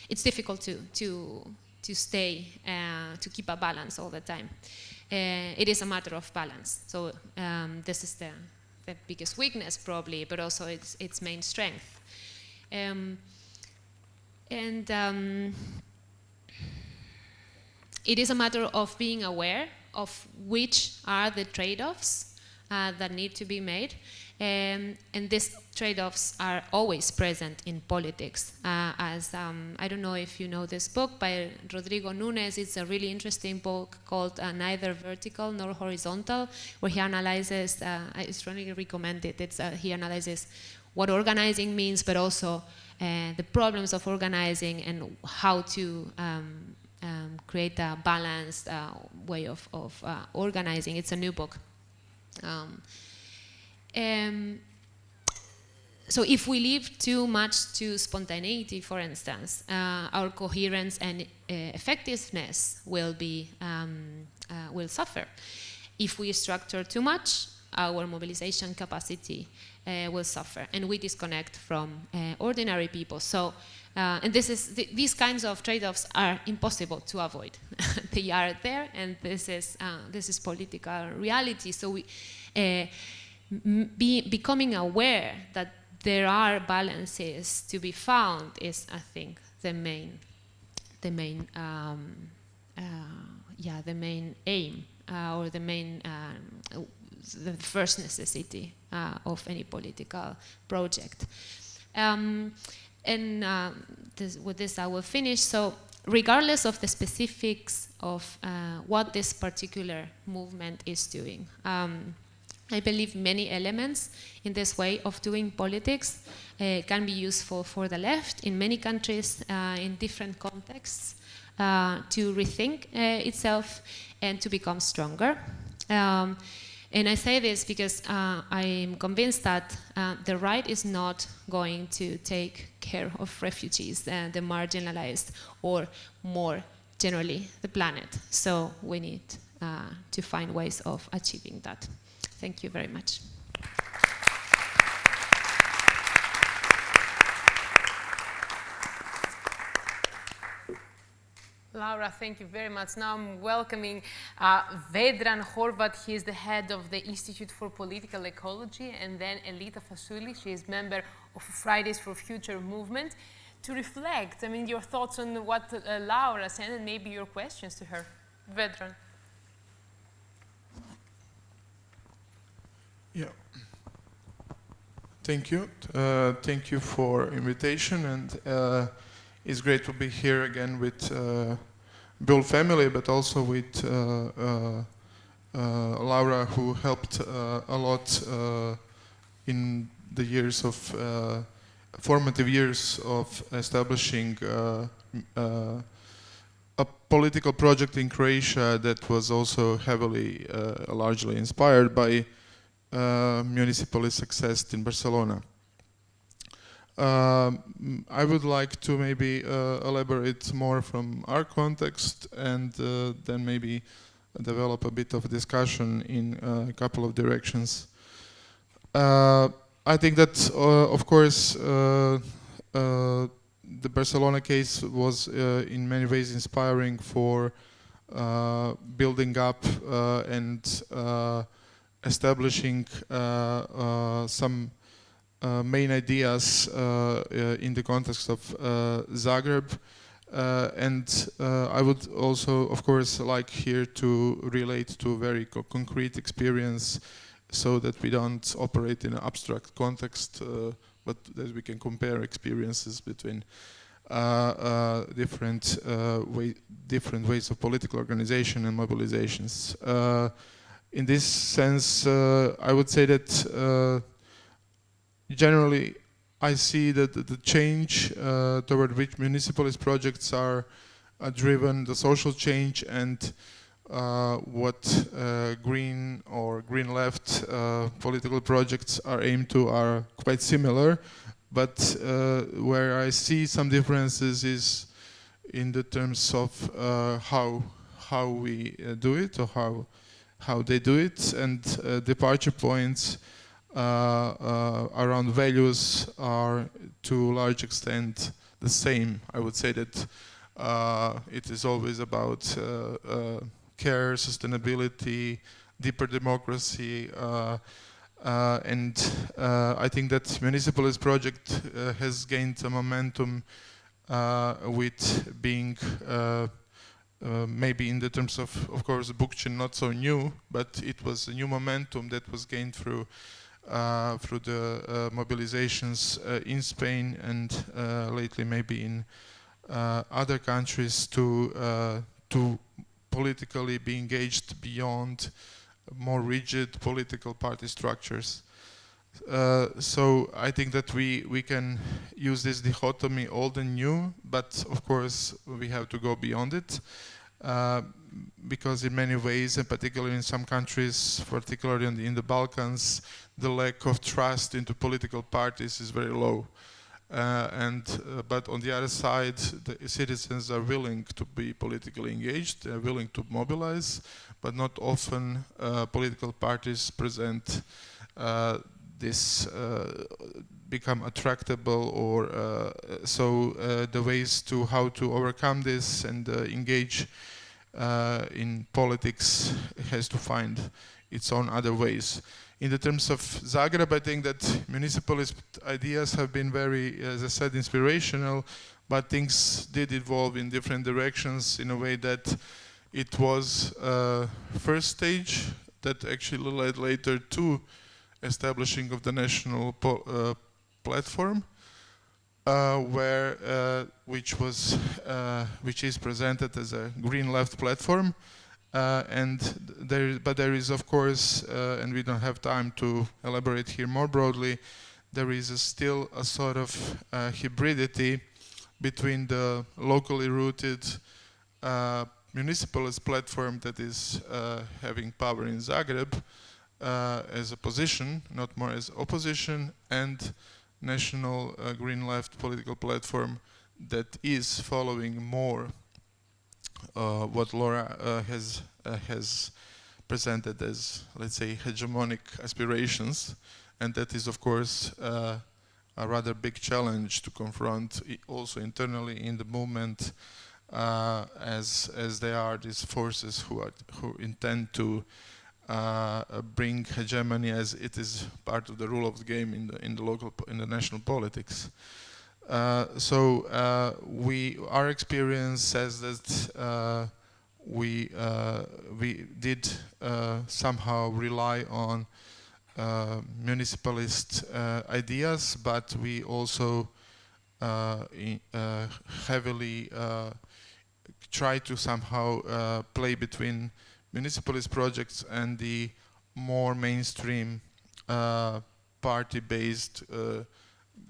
it's difficult to, to, to stay, uh, to keep a balance all the time it is a matter of balance. So um, this is the, the biggest weakness probably, but also its, its main strength. Um, and um, it is a matter of being aware of which are the trade-offs uh, that need to be made um, and these trade-offs are always present in politics. Uh, as um, I don't know if you know this book by Rodrigo Nunes, it's a really interesting book called uh, Neither Vertical Nor Horizontal, where he analyzes, uh, I strongly recommend it, it's, uh, he analyzes what organizing means, but also uh, the problems of organizing and how to um, um, create a balanced uh, way of, of organizing. It's a new book. Um, um, so if we leave too much to spontaneity, for instance, uh, our coherence and uh, effectiveness will be um, uh, will suffer. If we structure too much, our mobilization capacity uh, will suffer, and we disconnect from uh, ordinary people. So, uh, and this is th these kinds of trade-offs are impossible to avoid. they are there, and this is this is political reality. So we be, becoming aware that there are balances to be found is, I think, the main, the main, um, uh, yeah, the main aim uh, or the main um, the first necessity uh, of any political project. Um, and uh, this, with this I will finish. So regardless of the specifics of uh, what this particular movement is doing, um, I believe many elements in this way of doing politics uh, can be useful for the left in many countries uh, in different contexts uh, to rethink uh, itself and to become stronger. Um, and I say this because uh, I'm convinced that uh, the right is not going to take care of refugees and the marginalized or more generally the planet. So we need to find ways of achieving that. Thank you very much. Laura, thank you very much. Now I'm welcoming uh, Vedran Horvat. He is the head of the Institute for Political Ecology, and then Elita Fasuli. She is member of Fridays for Future movement. To reflect, I mean, your thoughts on what uh, Laura said and maybe your questions to her. Vedran. Yeah. Thank you. Uh, thank you for invitation, and uh, it's great to be here again with uh, Böll family, but also with uh, uh, uh, Laura, who helped a lot in the years of formative years of establishing a political project in Croatia that was also heavily, largely inspired by municipally success in Barcelona. Um, I would like to maybe uh, elaborate more from our context and uh, then maybe develop a bit of discussion in uh, a couple of directions. Uh, I think that, uh, of course, the Barcelona case was in many ways inspiring for building up and establishing uh, uh, some uh, main ideas in the context of Zagreb. and I would also, of course, like here to relate to very co concrete experience so that we don't operate in an abstract context, but that we can compare experiences between uh, uh, different uh, way, different ways of political organization and mobilizations in this sense, uh, I would say that uh, generally I see that the change uh, toward which municipalist projects are driven, the social change and uh, what uh, green or green left uh, political projects are aimed to are quite similar. But where I see some differences is in the terms of how how we do it or how how they do it and uh, departure points uh, uh, around values are to a large extent the same. I would say that it is always about care, sustainability, deeper democracy, uh, and uh, I think that municipalist project uh, has gained a momentum with being uh, maybe in the terms of, of course, Bookchin not so new, but it was a new momentum that was gained through uh, through the uh, mobilizations uh, in Spain and uh, lately maybe in other countries to to politically be engaged beyond more rigid political party structures. Uh, so I think that we we can use this dichotomy old and new, but of course we have to go beyond it. Uh, because in many ways, and particularly in some countries, particularly in the, in the, Balkans, the lack of trust into political parties is very low. Uh, and uh, but on the other side, the citizens are willing to be politically engaged, they're willing to mobilize, but not often uh, political parties present uh, this become attractable or so the ways to how to overcome this and engage uh, in politics has to find its own other ways. In the terms of Zagreb, I think that municipalist ideas have been very, as I said, inspirational, but things did evolve in different directions in a way that it was uh, first stage that actually led later to establishing of the national uh, platform, uh, where uh, which was uh, which is presented as a green left platform, uh, and there but there is of course, uh, and we don't have time to elaborate here more broadly. There is a still a sort of hybridity between the locally rooted municipalist platform that is having power in Zagreb as a position, not more as opposition, and national uh, green left political platform that is following more uh, what Laura uh, has uh, has presented as, let's say, hegemonic aspirations, and that is, of course, uh, a rather big challenge to confront also internally in the movement, uh, as as they are these forces who are who intend to uh, bring hegemony as it is part of the rule of the game in the in the local in the national politics. Uh, so uh, we our experience says that uh, we uh, we did uh, somehow rely on municipalist ideas, but we also in, heavily try to somehow play between municipalist projects and the more mainstream uh, party-based uh,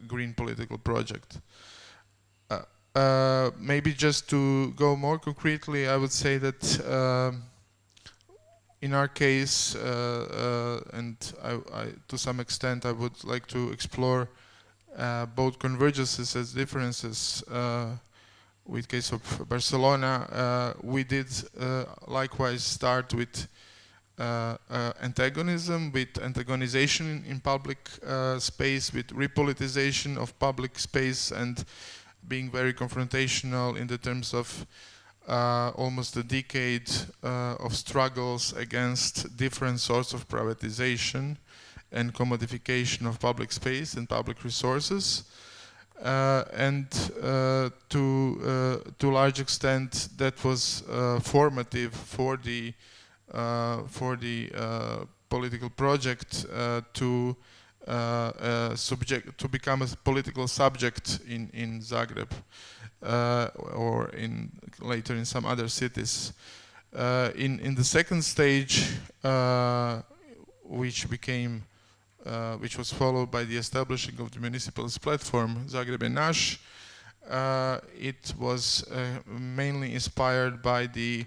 green political project. Uh, uh, maybe just to go more concretely, I would say that um, in our case, uh, and I, I, to some extent I would like to explore both convergences as differences with case of Barcelona, uh, we did uh, likewise start with uh, uh antagonism, with antagonization in public uh, space, with repoliticization of public space and being very confrontational in the terms of uh, almost a decade of struggles against different sorts of privatization and commodification of public space and public resources. Uh, and uh, to uh, to large extent that was uh, formative for the uh, for the uh, political project to subject to become a political subject in in Zagreb or in later in some other cities. in in the second stage, which became uh, which was followed by the establishing of the municipalist platform, Zagreb je naš. Uh, it was uh, mainly inspired by the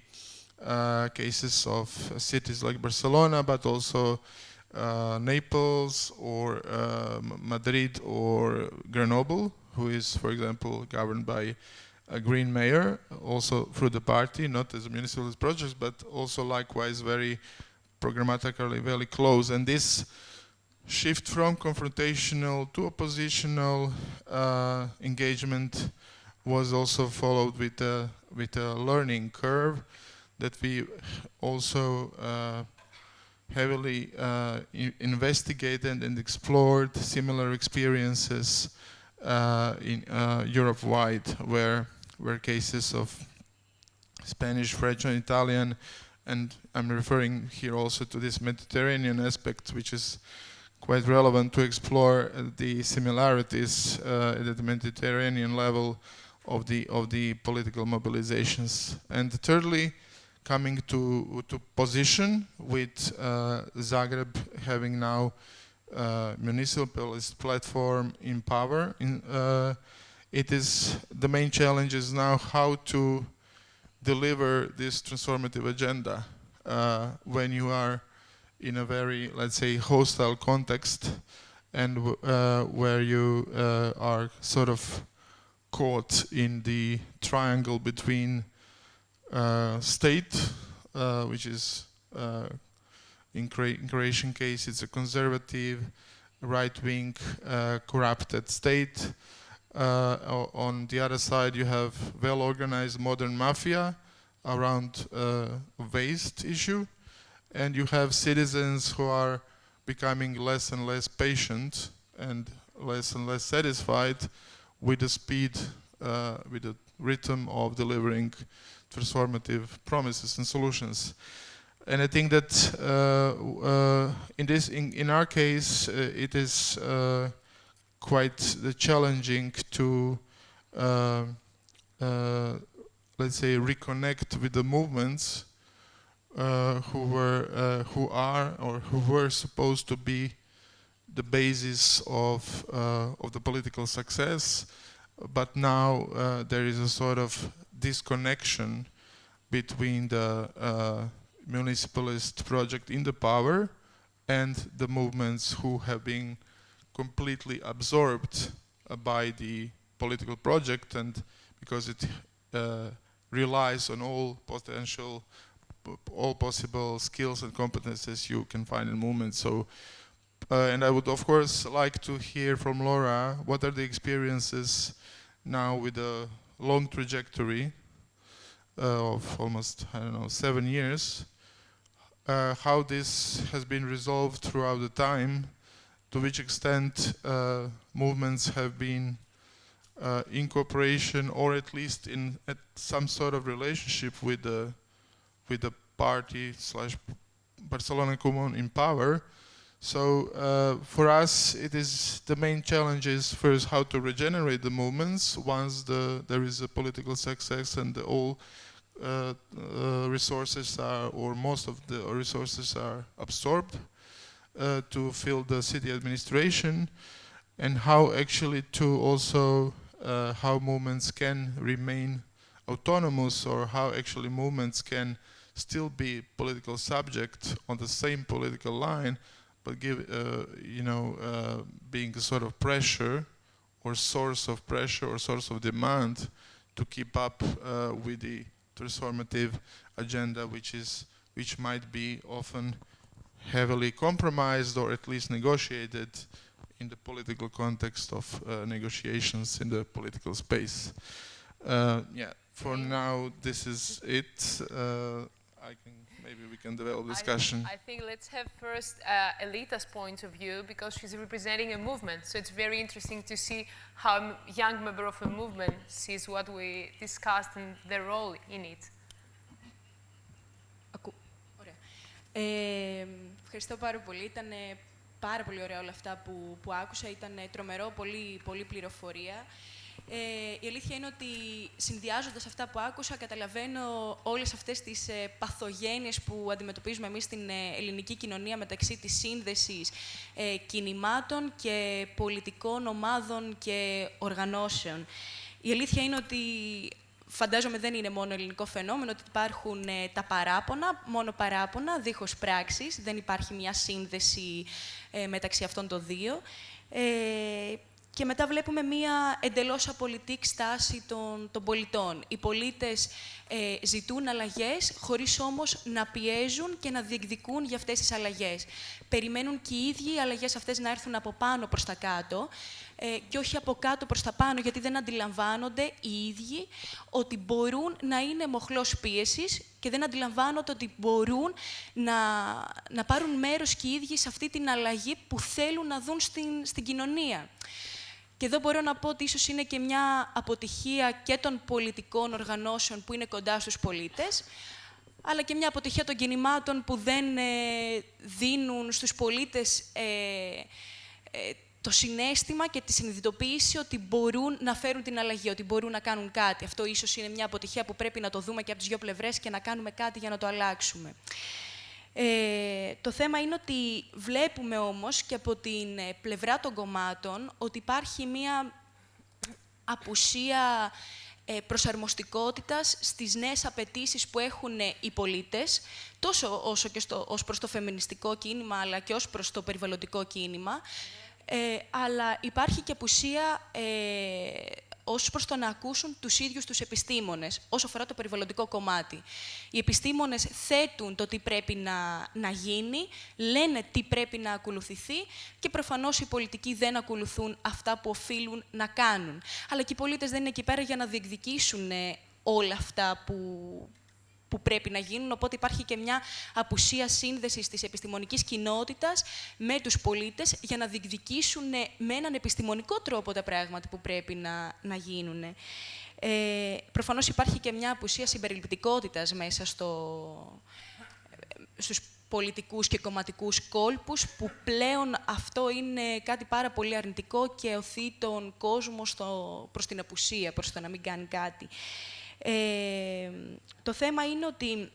uh, cases of cities like Barcelona, but also uh, Naples or Madrid or Grenoble, who is, for example, governed by a green mayor, also through the party, not as a municipalist project, but also likewise very programmatically very close. And this shift from confrontational to oppositional uh, engagement was also followed with a, with a learning curve that we also uh, heavily uh, investigated and explored similar experiences uh, in uh, Europe-wide where, where cases of Spanish, French and Italian and I'm referring here also to this Mediterranean aspect which is quite relevant to explore the similarities uh, at the Mediterranean level of the of the political mobilizations. And thirdly, coming to to position with uh, Zagreb having now uh, municipalist platform in power. In, uh, it is the main challenge is now how to deliver this transformative agenda uh, when you are in a very, let's say, hostile context and uh, where you uh, are sort of caught in the triangle between uh, state, uh, which is uh, in, Cro in, Croatian case, it's a conservative, right-wing, uh, corrupted state. on the other side, you have well-organized modern mafia around waste issue and you have citizens who are becoming less and less patient and less and less satisfied with the speed, uh, with the rhythm of delivering transformative promises and solutions. and I think that uh, uh, in this, in, in our case, uh, it is uh, quite challenging to, uh, let's say, reconnect with the movements Uh, who were, uh, who are, or who were supposed to be the basis of uh, of the political success, but now there is a sort of disconnection between the municipalist project in the power and the movements who have been completely absorbed uh, by the political project and because it uh, relies on all potential all possible skills and competences you can find in movements so uh, and I would of course like to hear from Laura what are the experiences now with a long trajectory uh, of almost I don't know seven years? Uh, how this has been resolved throughout the time, to which extent uh, movements have been uh, in cooperation or at least in at some sort of relationship with the with the party slash Barcelona Comú in power. So uh, for us, it is the main challenge is first how to regenerate the movements once the there is a political success and the all uh, uh, resources are, or most of the resources are absorbed uh, to fill the city administration and how actually to also uh, how movements can remain autonomous or how actually movements can still be political subject on the same political line but give uh, you know uh, being a sort of pressure or source of pressure or source of demand to keep up with the transformative agenda which is which might be often heavily compromised or at least negotiated in the political context of uh, negotiations in the political space. Uh, yeah, for now this is it. Uh, I can maybe we can develop discussion. I, I think let's have first uh, Elita's point of view because she's representing a movement. So it's very interesting to see how a young member of a movement sees what we discussed and their role in it. Ακού. Ωραία. Ε, ευχαριστώ πάρα πολύ. Ήταν πάρα πολύ ωραία όλα αυτά που, που άκουσα. Ήταν τρομερό, πολύ, πολύ πληροφορία. Ε, η αλήθεια είναι ότι συνδυάζοντας αυτά που άκουσα, καταλαβαίνω όλες αυτές τις ε, παθογένειες που αντιμετωπίζουμε εμείς στην ε, ελληνική κοινωνία μεταξύ της σύνδεσης ε, κινημάτων και πολιτικών ομάδων και οργανώσεων. Η αλήθεια είναι ότι φαντάζομαι δεν είναι μόνο ελληνικό φαινόμενο, ότι υπάρχουν ε, τα παράπονα, μόνο παράπονα, δίχως πράξεις, δεν υπάρχει μια σύνδεση ε, μεταξύ αυτών των δύο. Ε, και μετά βλέπουμε μία εντελώς απολυτή στάση των, των πολιτών. Οι πολίτες ε, ζητούν αλλαγές, χωρίς όμως να πιέζουν και να διεκδικούν για αυτές τις αλλαγές. Περιμένουν και οι ίδιοι οι αλλαγές αυτές να έρθουν από πάνω προς τα κάτω ε, και όχι από κάτω προς τα πάνω, γιατί δεν αντιλαμβάνονται οι ίδιοι ότι μπορούν να είναι μοχλός πίεσης και δεν αντιλαμβάνονται ότι μπορούν να, να πάρουν μέρος και οι ίδιοι σε αυτή την αλλαγή που θέλουν να δουν στην, στην κοινωνία. Και εδώ μπορώ να πω ότι ίσως είναι και μια αποτυχία και των πολιτικών οργανώσεων που είναι κοντά στους πολίτες, αλλά και μια αποτυχία των κινημάτων που δεν ε, δίνουν στους πολίτες ε, ε, το συνέστημα και τη συνειδητοποίηση ότι μπορούν να φέρουν την αλλαγή, ότι μπορούν να κάνουν κάτι. Αυτό ίσως είναι μια αποτυχία που πρέπει να το δούμε και από τις δύο πλευρές και να κάνουμε κάτι για να το αλλάξουμε. Ε, το θέμα είναι ότι βλέπουμε όμως και από την ε, πλευρά των κομμάτων ότι υπάρχει μία απουσία ε, προσαρμοστικότητας στις νέες απαιτήσεις που έχουν ε, οι πολίτες, τόσο όσο και στο, ως προς το φεμινιστικό κίνημα, αλλά και ως προς το περιβαλλοντικό κίνημα. Ε, αλλά υπάρχει και απουσία ως προς το να ακούσουν τους ίδιους τους επιστήμονες, όσο αφορά το περιβαλλοντικό κομμάτι. Οι επιστήμονες θέτουν το τι πρέπει να, να γίνει, λένε τι πρέπει να ακολουθηθεί και προφανώς οι πολιτικοί δεν ακολουθούν αυτά που οφείλουν να κάνουν. Αλλά και οι πολίτες δεν είναι εκεί πέρα για να διεκδικήσουν όλα αυτά που, που πρέπει να γίνουν, οπότε υπάρχει και μια απουσία σύνδεσης της επιστημονικής κοινότητας με τους πολίτες για να διεκδικήσουν με έναν επιστημονικό τρόπο τα πράγματα που πρέπει να, να γίνουν. Ε, προφανώς υπάρχει και μια απουσία συμπεριληπτικότητας μέσα στο, στους πολιτικούς και κομματικούς κόλπους, που πλέον αυτό είναι κάτι πάρα πολύ αρνητικό και οθεί τον κόσμο στο, προς την απουσία, προς το να μην κάνει κάτι. Ε, το θέμα είναι ότι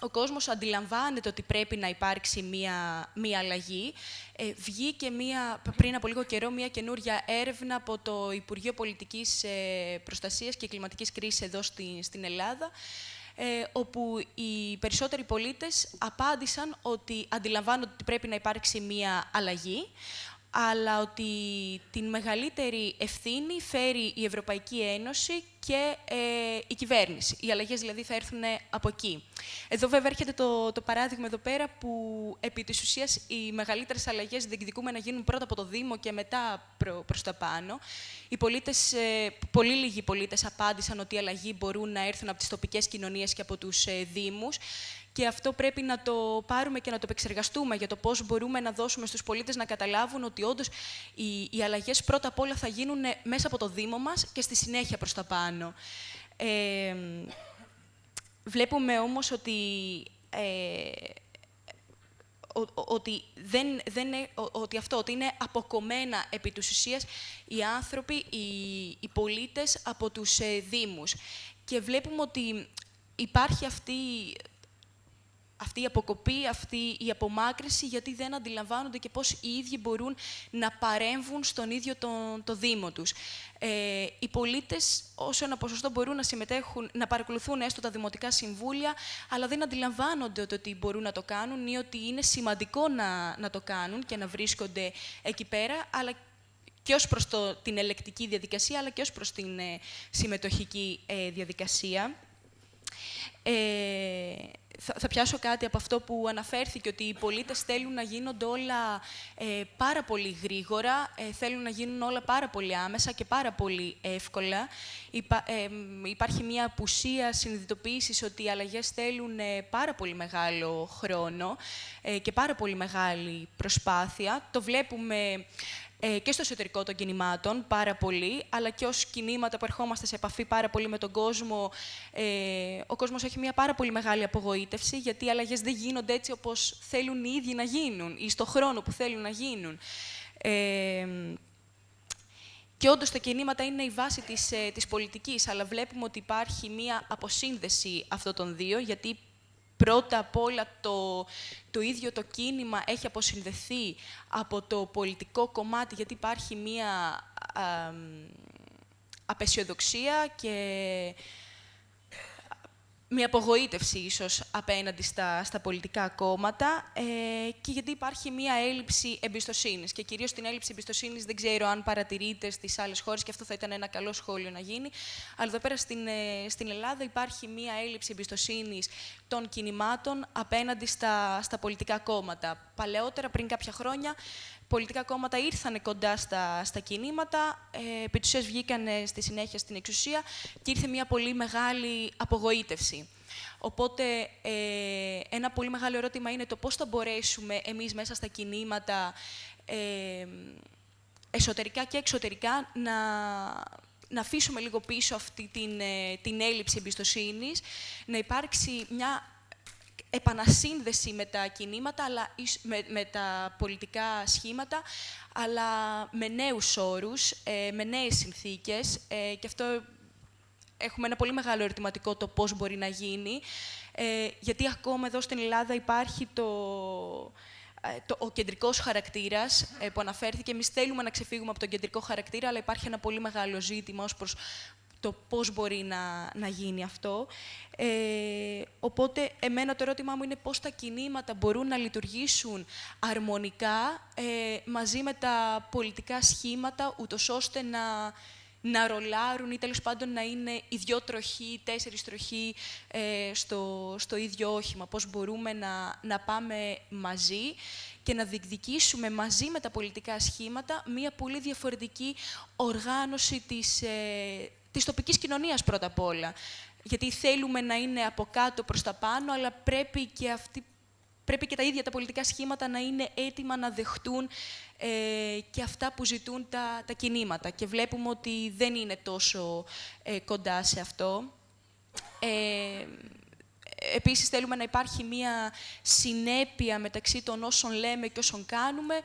ο κόσμος αντιλαμβάνεται ότι πρέπει να υπάρξει μία, μία αλλαγή. Ε, βγήκε μία, πριν από λίγο καιρό μία καινούρια έρευνα από το Υπουργείο Πολιτικής ε, Προστασίας και Κλιματικής Κρίσης εδώ στην, στην Ελλάδα, ε, όπου οι περισσότεροι πολίτες απάντησαν ότι αντιλαμβάνονται ότι πρέπει να υπάρξει μία αλλαγή, αλλά ότι την μεγαλύτερη ευθύνη φέρει η Ευρωπαϊκή Ένωση και ε, η κυβέρνηση. Οι αλλαγές δηλαδή θα έρθουν από εκεί. Εδώ βέβαια έρχεται το, το παράδειγμα εδώ πέρα που επί της ουσίας οι μεγαλύτερες αλλαγές διεκδικούμε να γίνουν πρώτα από το Δήμο και μετά προ, προς τα πάνω. Οι πολίτες, ε, πολύ λίγοι πολίτες απάντησαν ότι οι αλλαγοί μπορούν να έρθουν από τις τοπικές κοινωνίες και από τους ε, Δήμους και αυτό πρέπει να το πάρουμε και να το επεξεργαστούμε για το πώς μπορούμε να δώσουμε στους πολίτες να καταλάβουν ότι όντως οι, οι αλλαγές πρώτα απ' όλα θα γίνουν μέσα από το Δήμο μας και στη συνέχεια προς τα πάνω. Ε, βλέπουμε όμως ότι, ε, ότι, δεν, δεν, ότι αυτό, ότι είναι αποκομμένα επί τους ουσίας οι άνθρωποι, οι, οι πολίτες από τους ε, Δήμους. Και βλέπουμε ότι υπάρχει αυτή αυτή η αποκοπή, αυτή η απομάκρυση, γιατί δεν αντιλαμβάνονται και πώς οι ίδιοι μπορούν να παρέμβουν στον ίδιο τον, το Δήμο τους. Ε, οι πολίτες, όσο ένα ποσοστό μπορούν να συμμετέχουν, να παρακολουθούν έστω τα δημοτικά συμβούλια, αλλά δεν αντιλαμβάνονται ότι μπορούν να το κάνουν ή ότι είναι σημαντικό να, να το κάνουν και να βρίσκονται εκεί πέρα, αλλά και ως προς το, την ελεκτική διαδικασία, αλλά και ως προς την ε, συμμετοχική ε, διαδικασία. Ε, θα, πιάσω κάτι από αυτό που αναφέρθηκε, ότι οι πολίτες θέλουν να γίνονται όλα ε, πάρα πολύ γρήγορα, ε, θέλουν να γίνουν όλα πάρα πολύ άμεσα και πάρα πολύ εύκολα. Ε, υπάρχει μια απουσία συνειδητοποίησης ότι οι αλλαγές θέλουν πάρα πολύ μεγάλο χρόνο και πάρα πολύ μεγάλη προσπάθεια. Το βλέπουμε ε, και στο εσωτερικό των κινημάτων πάρα πολύ, αλλά και ως κινήματα που ερχόμαστε σε επαφή πάρα πολύ με τον κόσμο. Ε, ο κόσμος έχει μια πάρα πολύ μεγάλη απογοήτευση, γιατί οι αλλαγές δεν γίνονται έτσι όπως θέλουν οι ίδιοι να γίνουν ή στο χρόνο που θέλουν να γίνουν. Ε, και όντως τα κινήματα είναι η βάση της, ε, της πολιτικής, αλλά βλέπουμε ότι υπάρχει μία αποσύνδεση αυτών των δύο, γιατί Πρώτα απ' όλα το, το ίδιο το κίνημα έχει αποσυνδεθεί από το πολιτικό κομμάτι, γιατί υπάρχει μία α, απεσιοδοξία και μια απογοήτευση ίσως απέναντι στα, στα πολιτικά κόμματα ε, και γιατί υπάρχει μια έλλειψη εμπιστοσύνης. Και κυρίως την έλλειψη εμπιστοσύνης δεν ξέρω αν παρατηρείτε στις άλλες χώρες και αυτό θα ήταν ένα καλό σχόλιο να γίνει. Αλλά εδώ πέρα στην, ε, στην Ελλάδα υπάρχει μια έλλειψη εμπιστοσύνης των κινημάτων απέναντι στα, στα πολιτικά κόμματα. Παλαιότερα, πριν κάποια χρόνια, πολιτικά κόμματα ήρθαν κοντά στα, στα κινήματα, ε, επί βγήκαν στη συνέχεια στην εξουσία και ήρθε μια πολύ μεγάλη απογοήτευση. Οπότε, ε, ένα πολύ μεγάλο ερώτημα είναι το πώς θα μπορέσουμε εμείς μέσα στα κινήματα, ε, εσωτερικά και εξωτερικά, να, να αφήσουμε λίγο πίσω αυτή την, ε, την έλλειψη εμπιστοσύνης, να υπάρξει μια επανασύνδεση με τα κινήματα, αλλά, με, με τα πολιτικά σχήματα, αλλά με νέους όρους, ε, με νέες συνθήκες. Ε, και αυτό έχουμε ένα πολύ μεγάλο ερωτηματικό το πώς μπορεί να γίνει. Ε, γιατί ακόμα εδώ στην Ελλάδα υπάρχει το, το, ο κεντρικός χαρακτήρας που αναφέρθηκε. Εμείς θέλουμε να ξεφύγουμε από τον κεντρικό χαρακτήρα, αλλά υπάρχει ένα πολύ μεγάλο ζήτημα ως προς το πώς μπορεί να, να γίνει αυτό. Ε, οπότε, εμένα το ερώτημά μου είναι πώς τα κινήματα μπορούν να λειτουργήσουν αρμονικά ε, μαζί με τα πολιτικά σχήματα, ούτως ώστε να, να ρολάρουν ή τέλος πάντων να είναι οι δυο τροχοί, τέσσερις τροχοί ε, στο, στο ίδιο όχημα. Πώς μπορούμε να, να πάμε μαζί και να διεκδικήσουμε μαζί με τα πολιτικά σχήματα μία πολύ διαφορετική οργάνωση της, ε, της τοπικής κοινωνίας πρώτα απ' όλα. Γιατί θέλουμε να είναι από κάτω προς τα πάνω, αλλά πρέπει και, αυτή, πρέπει και τα ίδια τα πολιτικά σχήματα να είναι έτοιμα να δεχτούν ε, και αυτά που ζητούν τα, τα κινήματα. Και βλέπουμε ότι δεν είναι τόσο ε, κοντά σε αυτό. Ε, επίσης θέλουμε να υπάρχει μία συνέπεια μεταξύ των όσων λέμε και όσων κάνουμε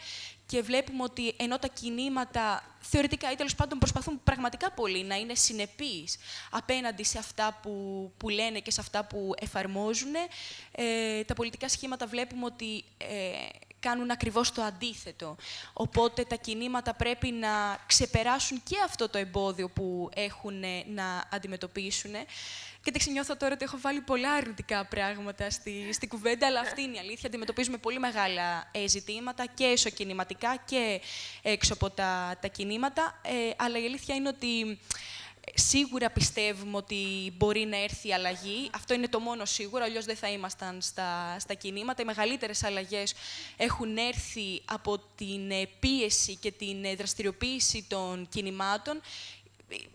και βλέπουμε ότι ενώ τα κινήματα θεωρητικά ή τέλος πάντων προσπαθούν πραγματικά πολύ να είναι συνεπείς απέναντι σε αυτά που, που λένε και σε αυτά που εφαρμόζουν, ε, τα πολιτικά σχήματα βλέπουμε ότι ε, κάνουν ακριβώς το αντίθετο. Οπότε τα κινήματα πρέπει να ξεπεράσουν και αυτό το εμπόδιο που έχουν να αντιμετωπίσουν. Και νιώθω τώρα ότι έχω βάλει πολλά αρνητικά πράγματα στη, στη κουβέντα, αλλά αυτή είναι η αλήθεια. Αντιμετωπίζουμε πολύ μεγάλα ε, ζητήματα και εσωκινηματικά και έξω από τα, τα κινήματα. Ε, αλλά η αλήθεια είναι ότι Σίγουρα πιστεύουμε ότι μπορεί να έρθει η αλλαγή. Αυτό είναι το μόνο σίγουρο, αλλιώς δεν θα ήμασταν στα, στα κινήματα. Οι μεγαλύτερες αλλαγές έχουν έρθει από την πίεση και την δραστηριοποίηση των κινημάτων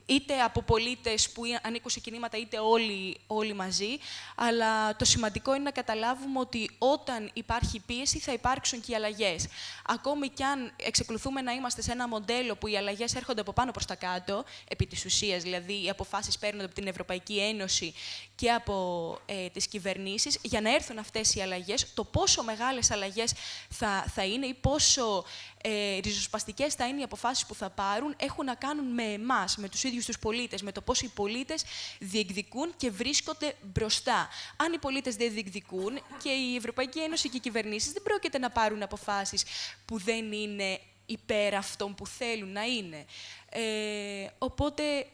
είτε από πολίτες που ανήκουν σε κινήματα, είτε όλοι, όλοι μαζί. Αλλά το σημαντικό είναι να καταλάβουμε ότι όταν υπάρχει πίεση θα υπάρξουν και οι αλλαγές. Ακόμη κι αν εξεκολουθούμε να είμαστε σε ένα μοντέλο που οι αλλαγές έρχονται από πάνω προς τα κάτω, επί της ουσίας, δηλαδή οι αποφάσεις παίρνονται από την Ευρωπαϊκή Ένωση και από ε, τις κυβερνήσεις, για να έρθουν αυτές οι αλλαγές, το πόσο μεγάλες αλλαγές θα, θα είναι ή πόσο ε, ριζοσπαστικές θα είναι οι αποφάσεις που θα πάρουν, έχουν να κάνουν με εμάς, με τους ίδιους τους πολίτες, με το πώς οι πολίτες διεκδικούν και βρίσκονται μπροστά. Αν οι πολίτες δεν διεκδικούν και η Ευρωπαϊκή Ένωση και οι κυβερνήσεις δεν πρόκειται να πάρουν αποφάσεις που δεν είναι υπέρ αυτών που θέλουν να είναι. Ε, οπότε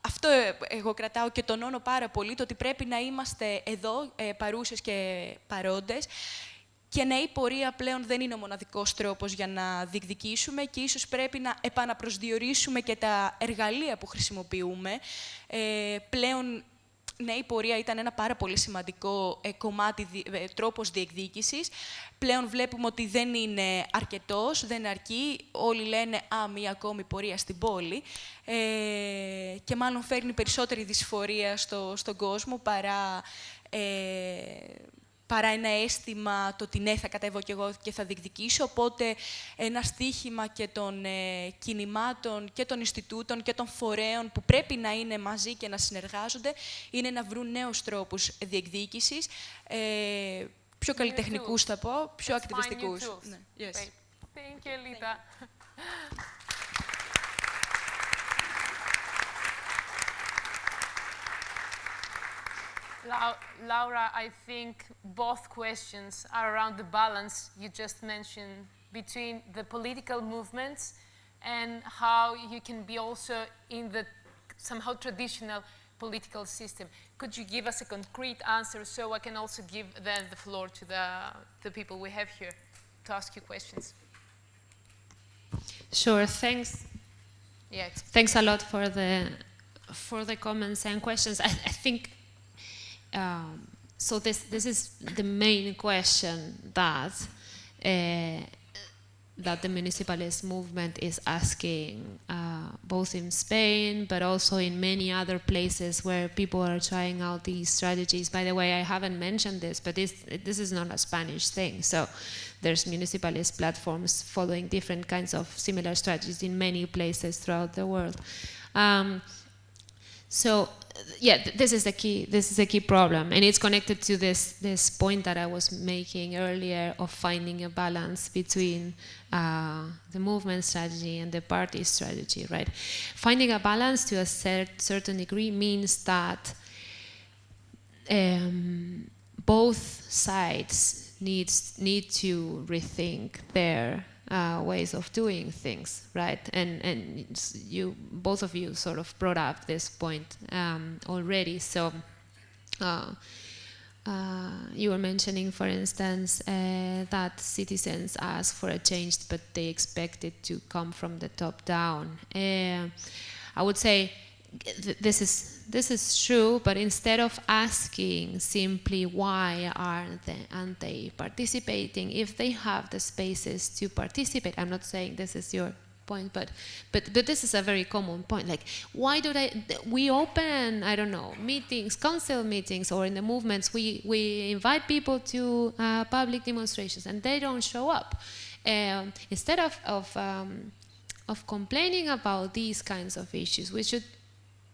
αυτό εγώ κρατάω και τονώνω πάρα πολύ, το ότι πρέπει να είμαστε εδώ ε, παρούσες και παρόντες και ναι, η πορεία πλέον δεν είναι ο μοναδικός τρόπος για να διεκδικήσουμε και ίσως πρέπει να επαναπροσδιορίσουμε και τα εργαλεία που χρησιμοποιούμε. Ε, πλέον, ναι, η πορεία ήταν ένα πάρα πολύ σημαντικό ε, κομμάτι, ε, τρόπος διεκδίκησης. Πλέον βλέπουμε ότι δεν είναι αρκετός, δεν αρκεί. Όλοι λένε «Α, μία ακόμη πορεία στην πόλη». Ε, και μάλλον φέρνει περισσότερη δυσφορία στο, στον κόσμο παρά... Ε, παρά ένα αίσθημα το ότι ναι, θα κατέβω κι εγώ και θα διεκδικήσω. Οπότε ένα στίχημα και των ε, κινημάτων και των Ινστιτούτων και των φορέων που πρέπει να είναι μαζί και να συνεργάζονται είναι να βρουν νέους τρόπους διεκδίκησης, ε, πιο καλλιτεχνικούς θα πω, πιο ακτιβιστικούς. Ναι. Yes. Thank you, Lita. Laura, I think both questions are around the balance you just mentioned between the political movements and how you can be also in the somehow traditional political system. Could you give us a concrete answer so I can also give then the floor to the, the people we have here to ask you questions? Sure, thanks. Yeah, thanks a lot for the for the comments and questions. I, I think um, so this this is the main question that uh, that the municipalist movement is asking, uh, both in Spain, but also in many other places where people are trying out these strategies. By the way, I haven't mentioned this, but this, this is not a Spanish thing. So there's municipalist platforms following different kinds of similar strategies in many places throughout the world. Um, so yeah, th this is the key. This is the key problem, and it's connected to this this point that I was making earlier of finding a balance between uh, the movement strategy and the party strategy. Right, finding a balance to a cert certain degree means that um, both sides needs need to rethink their uh, ways of doing things, right? And and you both of you sort of brought up this point um, already. So uh, uh, you were mentioning, for instance, uh, that citizens ask for a change, but they expect it to come from the top down. Uh, I would say this is this is true, but instead of asking simply why aren't they, aren't they participating, if they have the spaces to participate, I'm not saying this is your point, but but but this is a very common point. Like, why do they? We open, I don't know, meetings, council meetings, or in the movements, we we invite people to uh, public demonstrations, and they don't show up. Um, instead of of um, of complaining about these kinds of issues, we should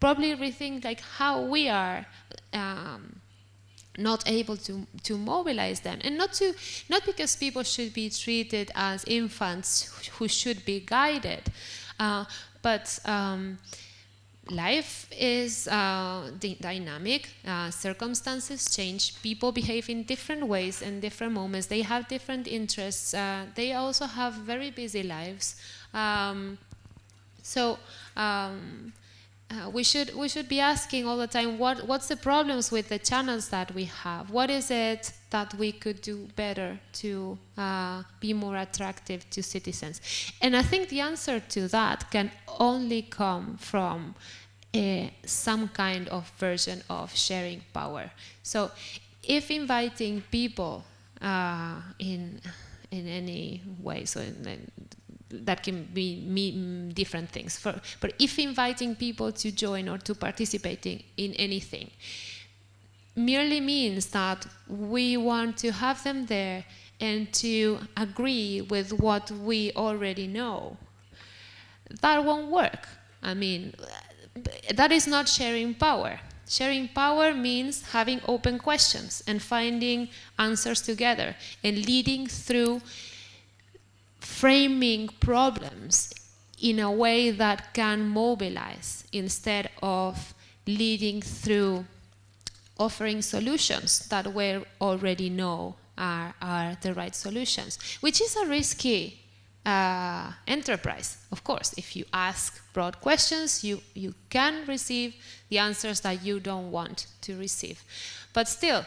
probably rethink like how we are um, not able to, to mobilize them. And not to not because people should be treated as infants who should be guided uh, but um, life is uh, dynamic uh, circumstances change people behave in different ways in different moments. They have different interests uh, they also have very busy lives um, so um, uh, we should we should be asking all the time what what's the problems with the channels that we have? What is it that we could do better to uh, be more attractive to citizens? And i think the answer to that can only come from uh, some kind of version of sharing power. So if inviting people uh, in in any way so in, that can be mean different things. For, but if inviting people to join or to participate in, in anything merely means that we want to have them there and to agree with what we already know, that won't work. I mean, that is not sharing power. Sharing power means having open questions and finding answers together and leading through framing problems in a way that can mobilize instead of leading through offering solutions that we already know are, are the right solutions, which is a risky uh, enterprise. Of course, if you ask broad questions, you, you can receive the answers that you don't want to receive. But still,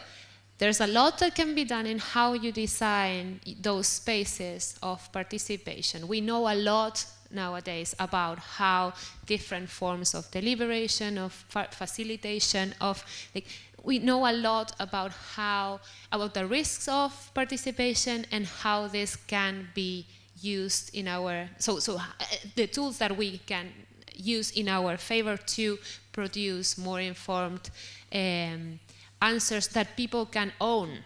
there's a lot that can be done in how you design those spaces of participation. We know a lot nowadays about how different forms of deliberation, of facilitation, of like, we know a lot about how about the risks of participation and how this can be used in our so so uh, the tools that we can use in our favor to produce more informed um, answers that people can own.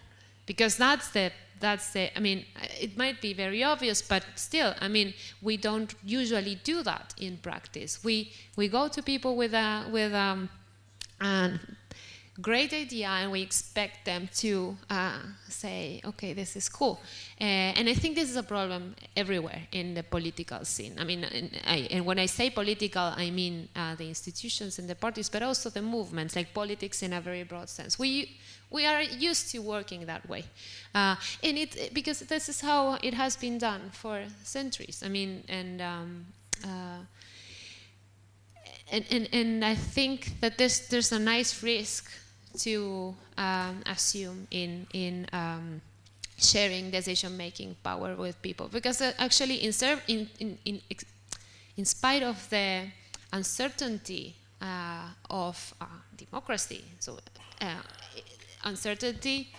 Because that's the that's the i mean it might be very obvious but still i mean we don't usually do that in practice. We we go to people with a with um, an great idea and we expect them to uh, say, okay, this is cool. Uh, and I think this is a problem everywhere in the political scene. I mean, and, I, and when I say political, I mean uh, the institutions and the parties, but also the movements, like politics in a very broad sense. We, we are used to working that way. Uh, and it, because this is how it has been done for centuries. I mean, and um, uh, and, and, and I think that there's, there's a nice risk to um, assume in, in um, sharing decision-making power with people. Because uh, actually, in, in, in, in, spite of the uncertainty uh, of uh, democracy, so uh, uncertainty,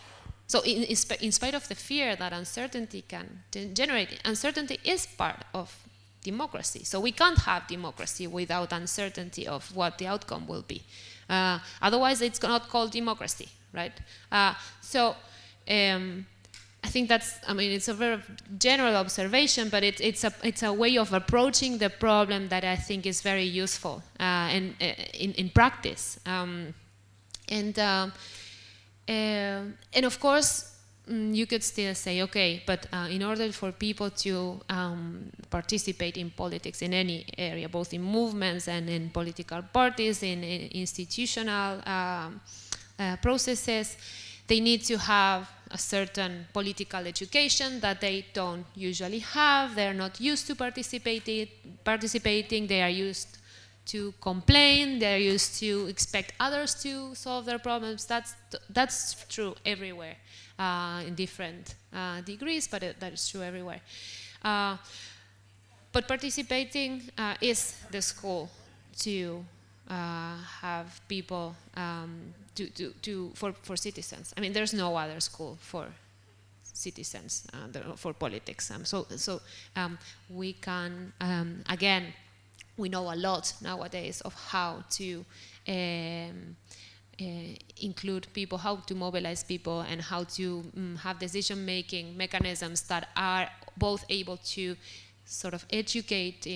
so in, in, spite of the fear that uncertainty can generate, uncertainty is part of democracy. So we can't have democracy without uncertainty of what the outcome will be. Uh, otherwise, it's not called democracy, right? Uh, so um, I think that's, I mean, it's a very general observation, but it, it's, a, it's a way of approaching the problem that I think is very useful uh, in, uh, in, in, practice. Um, and, um, uh, and of course, Mm, you could still say, okay, but uh, in order for people to um, participate in politics in any area, both in movements and in political parties, in, in institutional um, uh, processes, they need to have a certain political education that they don't usually have. They're not used to participating. participating. They are used to complain. They're used to expect others to solve their problems. That's, that's true everywhere in different uh, degrees, but it, that is true everywhere. Uh, but participating uh, is the school to uh, have people um, to, to, to, for, for citizens. I mean, there's no other school for citizens, uh, for politics. Um, so so um, we can, um, again, we know a lot nowadays of how to um, uh, include people, how to mobilize people, and how to um, have decision-making mechanisms that are both able to sort of educate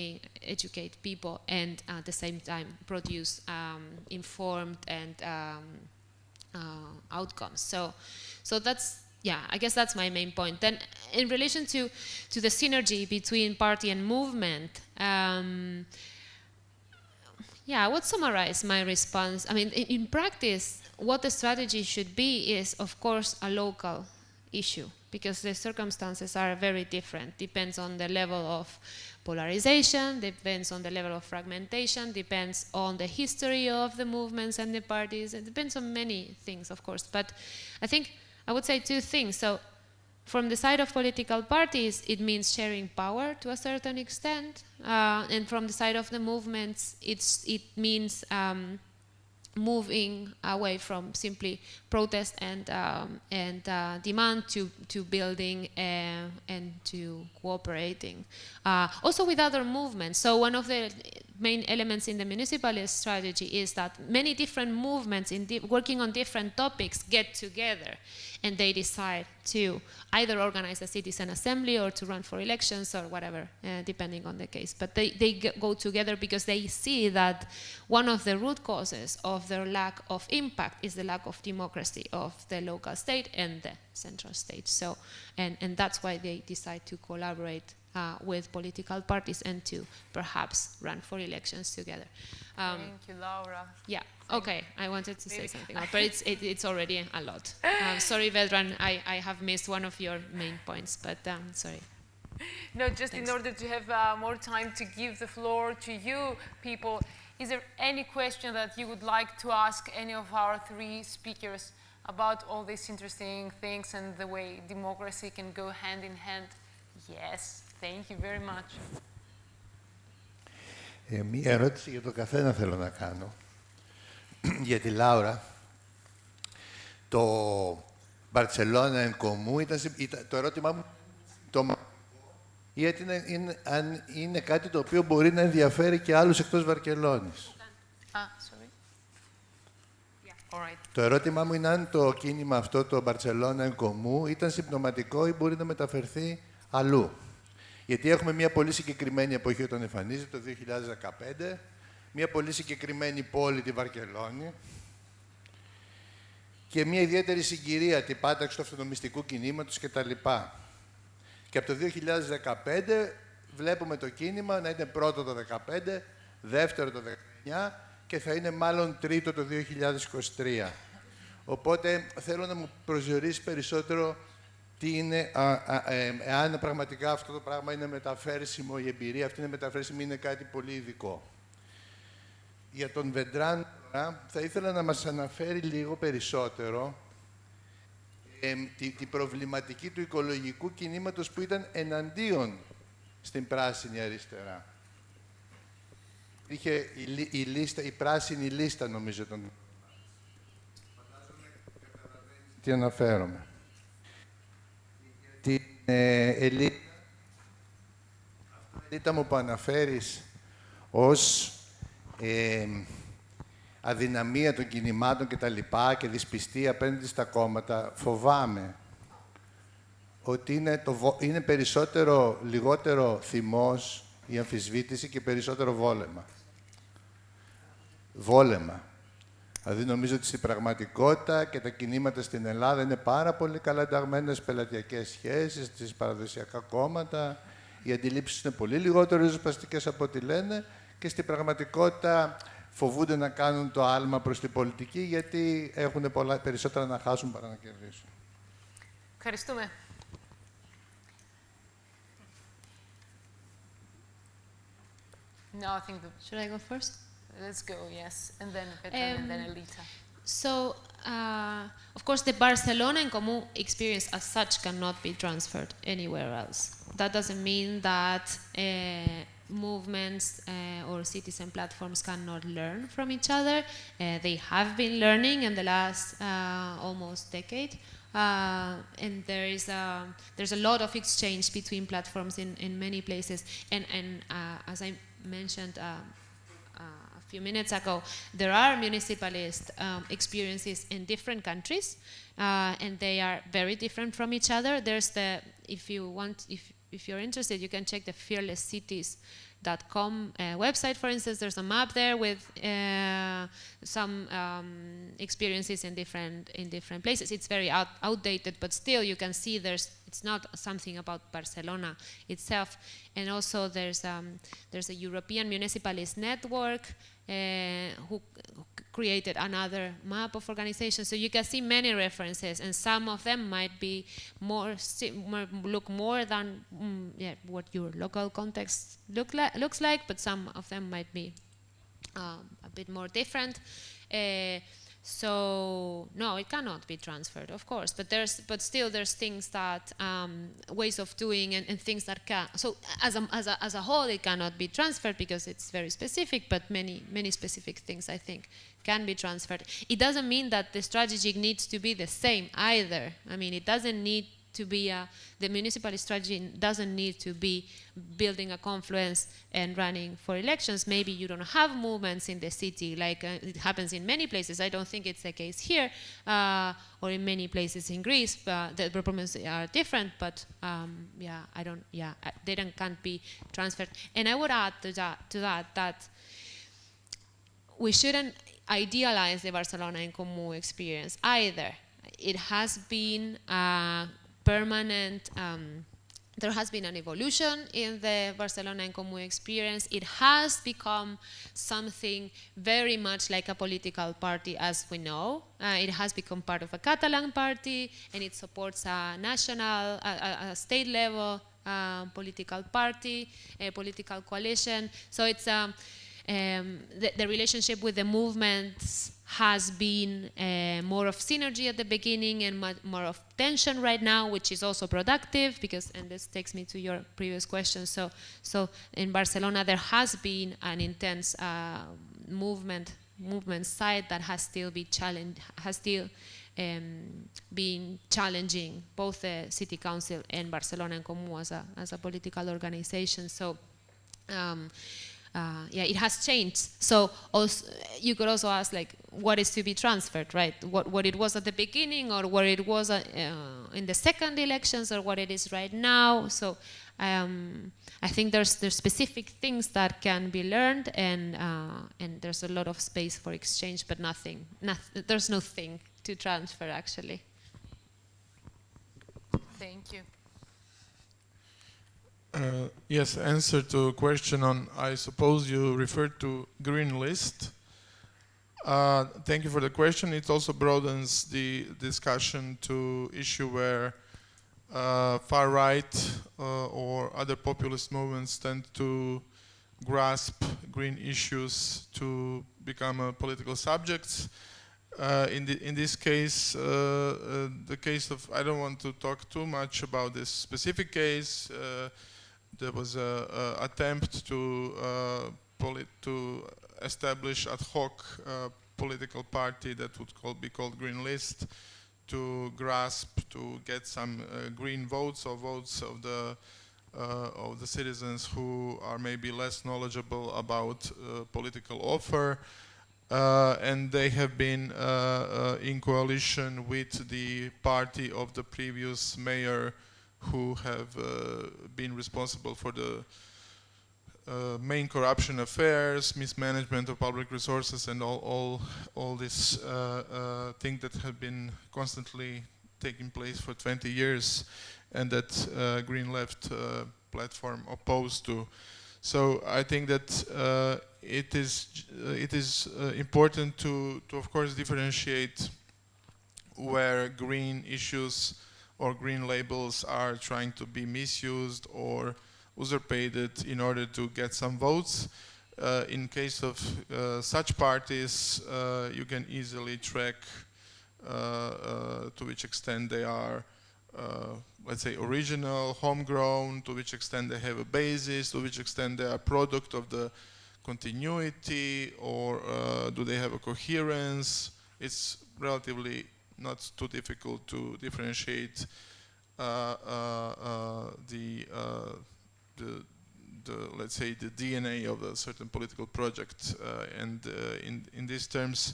educate people and at the same time produce um, informed and um, uh, outcomes. So, so that's yeah, I guess that's my main point. Then, in relation to to the synergy between party and movement. Um, yeah, I would summarize my response. I mean, in, in, practice, what the strategy should be is, of course, a local issue because the circumstances are very different. Depends on the level of polarization, depends on the level of fragmentation, depends on the history of the movements and the parties. It depends on many things, of course. But I think I would say two things. So from the side of political parties, it means sharing power to a certain extent. Uh, and from the side of the movements, it's, it means um, moving away from simply protest and, um, and uh, demand to, to building uh, and to cooperating. Uh, also with other movements. So one of the main elements in the municipalist strategy is that many different movements in working on different topics get together and they decide to either organize a citizen assembly or to run for elections or whatever, uh, depending on the case. But they, they go together because they see that one of the root causes of their lack of impact is the lack of democracy of the local state and the central state. So, and, and that's why they decide to collaborate uh, with political parties and to perhaps run for elections together. Um, Thank you, Laura. Yeah. Okay. I wanted to Maybe. say something, but it's it, it's already a lot. Um, sorry, Vedran. I, I have missed one of your main points, but um, sorry. No, just Thanks. in order to have uh, more time to give the floor to you people, is there any question that you would like to ask any of our three speakers about all these interesting things and the way democracy can go hand in hand? Yes. Thank you very much. Ε, μία ερώτηση για το καθένα θέλω να κάνω. για τη Λάουρα. Το Μπαρτσελώνα εν κομμού ήταν, ήταν, το ερώτημά μου το ή είναι, είναι, αν είναι κάτι το οποίο μπορεί να ενδιαφέρει και άλλους εκτός Βαρκελόνης. Ah, sorry. Yeah. All right. Το ερώτημά μου είναι αν το κίνημα αυτό, το Μπαρτσελώνα εν κομμού, ήταν συμπτωματικό ή μπορεί να μεταφερθεί αλλού. Γιατί έχουμε μια πολύ συγκεκριμένη εποχή όταν εμφανίζεται, το 2015, μια πολύ συγκεκριμένη πόλη, τη Βαρκελόνη, και μια ιδιαίτερη συγκυρία, την πάταξη του αυτονομιστικού κινήματος κτλ. Και από το 2015 βλέπουμε το κίνημα να είναι πρώτο το 2015, δεύτερο το 2019 και θα είναι μάλλον τρίτο το 2023. Οπότε θέλω να μου προσδιορίσει περισσότερο τι είναι, α, α, ε, εάν πραγματικά αυτό το πράγμα είναι μεταφέρσιμο, η εμπειρία αυτή είναι μεταφέρσιμη, είναι κάτι πολύ ειδικό. Για τον Βεντράν, θα ήθελα να μας αναφέρει λίγο περισσότερο ε, τη, τη, προβληματική του οικολογικού κινήματος που ήταν εναντίον στην πράσινη αριστερά. Είχε η, η, λίστα, η πράσινη λίστα, νομίζω, τον... Τι αναφέρομαι την ε, ελίτα μου που αναφέρεις ως ε, αδυναμία των κινημάτων και τα λοιπά και δυσπιστία απέναντι στα κόμματα, φοβάμαι ότι είναι, το, είναι περισσότερο, λιγότερο θυμός η αμφισβήτηση και περισσότερο βόλεμα. Βόλεμα. Δηλαδή νομίζω ότι στην πραγματικότητα και τα κινήματα στην Ελλάδα είναι πάρα πολύ καλά ενταγμένες πελατειακές σχέσεις, στι παραδοσιακά κόμματα. Οι αντιλήψεις είναι πολύ λιγότερο ριζοσπαστικές από ό,τι λένε και στην πραγματικότητα φοβούνται να κάνουν το άλμα προς την πολιτική γιατί έχουν πολλά, περισσότερα να χάσουν παρά να κερδίσουν. Ευχαριστούμε. No, I think the... Should I go first? Let's go, yes. And then Petra um, and then Elita. So, uh, of course, the Barcelona en Comú experience as such cannot be transferred anywhere else. That doesn't mean that uh, movements uh, or citizen platforms cannot learn from each other. Uh, they have been learning in the last uh, almost decade. Uh, and there is a, there's a lot of exchange between platforms in, in many places. And, and as I mentioned few minutes ago, there are municipalist um, experiences in different countries, uh, and they are very different from each other. There's the, if you want, if, if you're interested, you can check the Fearless Cities uh, website, for instance, there's a map there with uh, some um, experiences in different in different places. It's very out, outdated, but still you can see there's it's not something about Barcelona itself. And also there's um, there's a European Municipalist Network uh, who created another map of organizations. So you can see many references, and some of them might be more, more look more than mm, yeah, what your local context look li looks like, but some of them might be um, a bit more different. Uh, so no, it cannot be transferred, of course. But there's, but still, there's things that um, ways of doing and, and, things that can. So as a, as a as a whole, it cannot be transferred because it's very specific. But many many specific things, I think, can be transferred. It doesn't mean that the strategy needs to be the same either. I mean, it doesn't need to be a, the municipal strategy doesn't need to be building a confluence and running for elections. Maybe you don't have movements in the city like uh, it happens in many places. I don't think it's the case here uh, or in many places in Greece. But the problems are different, but um, yeah, I don't, yeah, they don't, can't be transferred. And I would add to that, to that, that we shouldn't idealize the Barcelona en Comú experience either. It has been uh, permanent um, there has been an evolution in the Barcelona en Comú experience. It has become something very much like a political party as we know. Uh, it has become part of a Catalan party and it supports a national, a, a state level uh, political party, a political coalition. So it's um, um, the, the, relationship with the movements has been uh, more of synergy at the beginning and more of tension right now, which is also productive because, and this takes me to your previous question. So, so in Barcelona there has been an intense uh, movement movement side that has still been challenged, has still um, been challenging both the city council and Barcelona en Comú as a as a political organization. So. Um, uh, yeah, it has changed. So also, you could also ask, like, what is to be transferred, right? What, what it was at the beginning, or what it was uh, in the second elections, or what it is right now. So um, I think there's there's specific things that can be learned, and uh, and there's a lot of space for exchange, but nothing, nothing there's no thing to transfer actually. Thank you. Uh, yes, answer to a question on, I suppose you referred to green list. Uh, thank you for the question. It also broadens the discussion to issue where uh, far right uh, or other populist movements tend to grasp green issues to become political subjects. Uh, in, the, in this case, uh, uh, the case of, I don't want to talk too much about this specific case, there was an attempt to uh, to establish ad hoc uh, political party that would call, be called Green List to grasp to get some uh, green votes or votes of the uh, of the citizens who are maybe less knowledgeable about uh, political offer. Uh, and they have been in coalition with the party of the previous mayor who have uh, been responsible for the uh, main corruption affairs, mismanagement of public resources, and all all all these uh, uh, things that have been constantly taking place for 20 years, and that uh, Green Left uh, platform opposed to. So I think that it is it is important to to of course differentiate where green issues or green labels are trying to be misused or usurpated in order to get some votes. Uh, in case of uh, such parties, uh, you can easily track uh, uh, to which extent they are, uh, let's say, original, homegrown, to which extent they have a basis, to which extent they are a product of the continuity, or do they have a coherence. It's relatively not too difficult to differentiate uh, uh, uh, the, the, the, let's say, the DNA of a certain political project. and in, in these terms,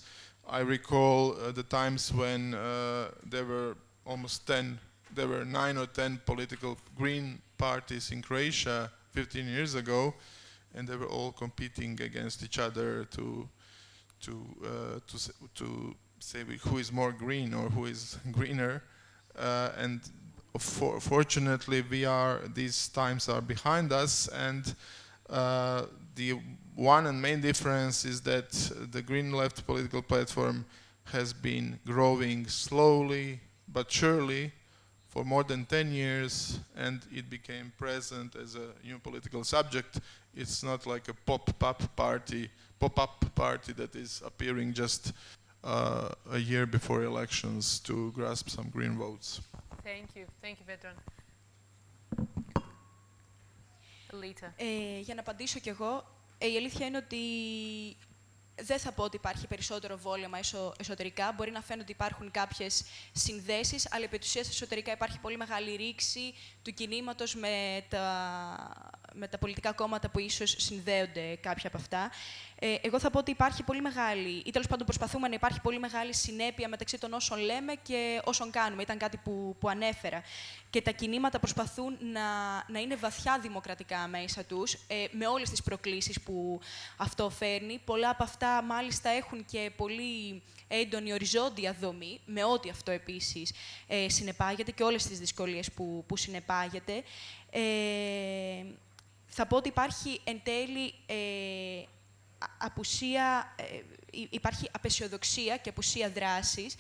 I recall the times when there were almost 10, there were nine or 10 political green parties in Croatia 15 years ago, and they were all competing against each other to to uh, to to say who is more green or who is greener. Uh, and for, fortunately, we are these times are behind us, and uh, the one and main difference is that the Green Left political platform has been growing slowly but surely for more than 10 years and it became present as a new political subject. It's not like a pop-up party, pop-up party that is appearing just uh, a year before elections to grasp some green votes. Thank you. Thank you, Vedran. Alita. Ε, για να απαντήσω κι εγώ, ε, η αλήθεια είναι ότι δεν θα πω ότι υπάρχει περισσότερο βόλεμα εσω, εσωτερικά. Μπορεί να φαίνεται ότι υπάρχουν κάποιες συνδέσεις, αλλά επί της ουσίας εσωτερικά υπάρχει πολύ μεγάλη ρήξη του κινήματος με τα, με τα πολιτικά κόμματα που ίσως συνδέονται κάποια από αυτά. Ε, εγώ θα πω ότι υπάρχει πολύ μεγάλη, ή τέλος πάντων προσπαθούμε να υπάρχει πολύ μεγάλη συνέπεια μεταξύ των όσων λέμε και όσων κάνουμε. Ήταν κάτι που, που ανέφερα. Και τα κινήματα προσπαθούν να, να είναι βαθιά δημοκρατικά μέσα τους, ε, με όλες τις προκλήσεις που αυτό φέρνει. Πολλά από αυτά μάλιστα έχουν και πολύ έντονη οριζόντια δομή, με ό,τι αυτό επίσης ε, συνεπάγεται και όλες τις δυσκολίες που, που συνεπάγεται. Ε, θα πω ότι υπάρχει εν τέλει ε, α- απουσία, ε, υ- υπάρχει απεσιοδοξία και απουσία δράσης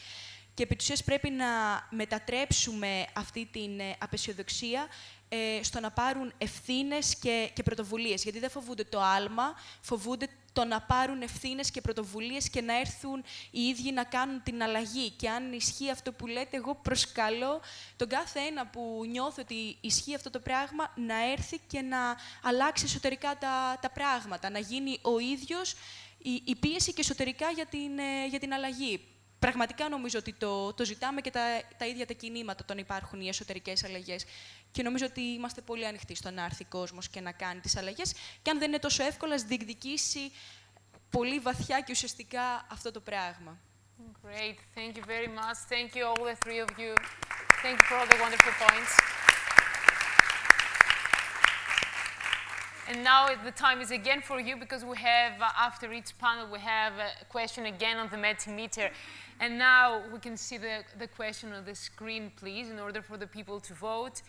και επί της ουσίας πρέπει να μετατρέψουμε αυτή την ε, απεσιοδοξία ε, στο να πάρουν ευθύνες και, και πρωτοβουλίες. Γιατί δεν φοβούνται το άλμα, φοβούνται το να πάρουν ευθύνες και πρωτοβουλίες και να έρθουν οι ίδιοι να κάνουν την αλλαγή. Και αν ισχύει αυτό που λέτε, εγώ προσκαλώ τον κάθε ένα που νιώθει ότι ισχύει αυτό το πράγμα να έρθει και να αλλάξει εσωτερικά τα, τα πράγματα, να γίνει ο ίδιος η, η πίεση και εσωτερικά για την, ε, για την αλλαγή. Πραγματικά νομίζω ότι το, το ζητάμε και τα, τα ίδια τα κινήματα όταν υπάρχουν οι εσωτερικές αλλαγές. Και νομίζω ότι είμαστε πολύ ανοιχτοί στο να έρθει κόσμος και να κάνει τις αλλαγές. Και αν δεν είναι τόσο εύκολο, ας διεκδικήσει πολύ βαθιά και ουσιαστικά αυτό το πράγμα. Great. Thank you very much. Thank you, all the three of you. Thank you for all the wonderful points. And now the time is again for you because we have, uh, after each panel, we have a question again on the Metimeter. And now we can see the, the question on the screen, please, in order for the people to vote.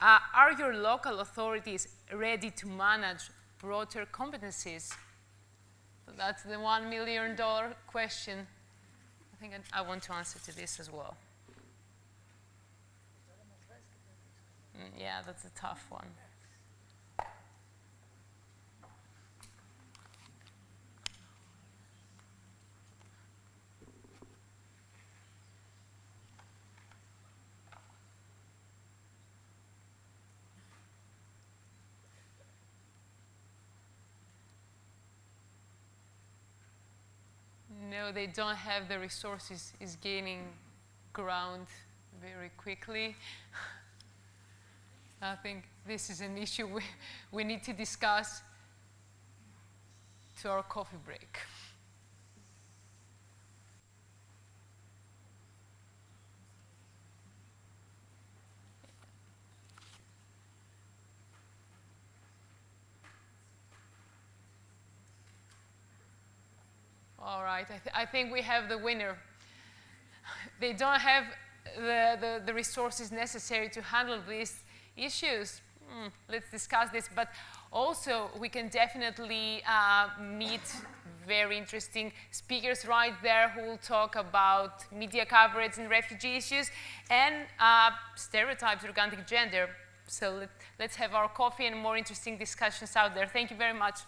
Uh, are your local authorities ready to manage broader competencies? So that's the one million dollar question. I think I, I want to answer to this as well. Mm, yeah, that's a tough one. No, they don't have the resources, is gaining ground very quickly. I think this is an issue we, we need to discuss to our coffee break. All right, I, th- I think we have the winner. They don't have the, the, the resources necessary to handle these issues. Hmm, let's discuss this. But also, we can definitely uh, meet very interesting speakers right there who will talk about media coverage and refugee issues and uh, stereotypes regarding gender. So let, let's have our coffee and more interesting discussions out there. Thank you very much.